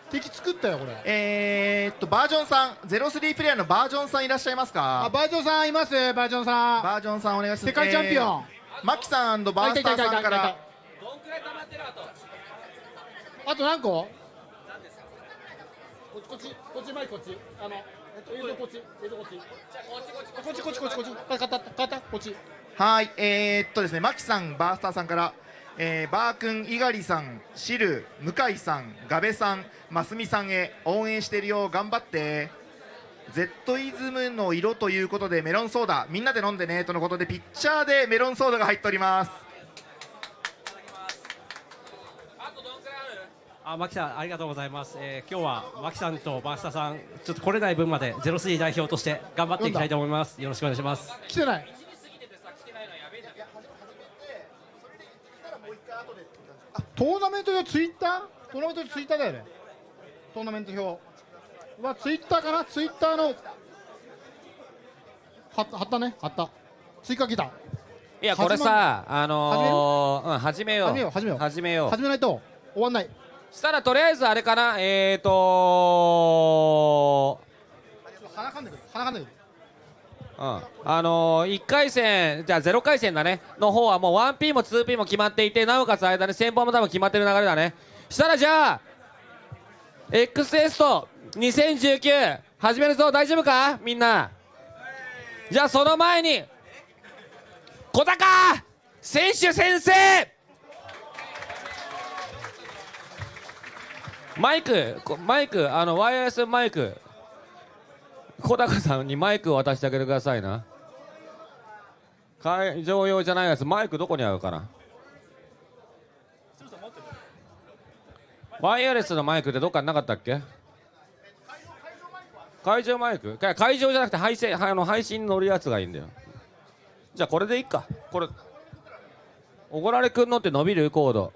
敵作ったよこれ。えー、っとバージョンさん。03プレイヤーのバージョンさんいらっしゃいますか？あバージョンさんいますバージョンさん。バージョンさんお願いします。世界チャンピオン、えーマキさんバースターさんから。あと何個？こっちこっちこっち前こっち。あのえっと映像こっち。映像こっち。こっちこっちこっち。こっちこっち買った買ったこっち。はい、えー、っとですね、マキさん、バースターさんから、えー、バー君、猪狩さん、シル、向井さん、ガベさん、マスミさんへ応援してるよ、頑張って。Z イズムの色ということでメロンソーダ。みんなで飲んでねとのことでピッチャーでメロンソーダが入っております。あ、マキさん、ありがとうございます。えー、今日はマキさんとバースタさん、ちょっと来れない分までゼロスリー代表として頑張っていきたいと思います。よろしくお願いします。来てない。トーナメント表ツイッター？トーナメント表ツイッターだよねトーナメント表はツイッターかな？ツイッターのは貼ったね？貼った。追加来たいやこれさあのー、う？ん始めよう。始めよう始めよう。始めよう。始めないと終わんない。したらとりあえずあれかな？えーと鼻かんでくる。鼻かんでくる。うん、あのー、1回戦じゃあ0回戦だね。の方はもう 1P も 2P も決まっていてなおかつ間に先方も多分決まってる流れだね。したらじゃあ XS と2019始めるぞ。大丈夫か？みんな。じゃあその前に小高！選手先生！マイクマイクあのワイヤレスマイク。小高さんにマイクを渡してあげてくださいな。会場用じゃないやつマイクどこにあるかな？ワイヤレスのマイクってどっかになかったっけ？会場マイク？か会場じゃなくて配信あの配信に乗るやつがいいんだよ。じゃあこれでいいか。これおごられくんのって伸びるコード。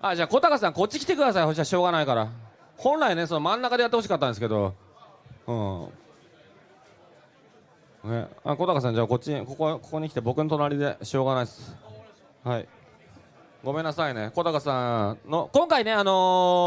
あじゃあ小高さんこっち来てください。そしたらしょうがないから。本来ねその真ん中でやってほしかったんですけど。うん。ね。あ小高さんじゃあこっちにここここに来て僕の隣でしょうがないです。はいごめんなさいね。小高さんの今回ねあのー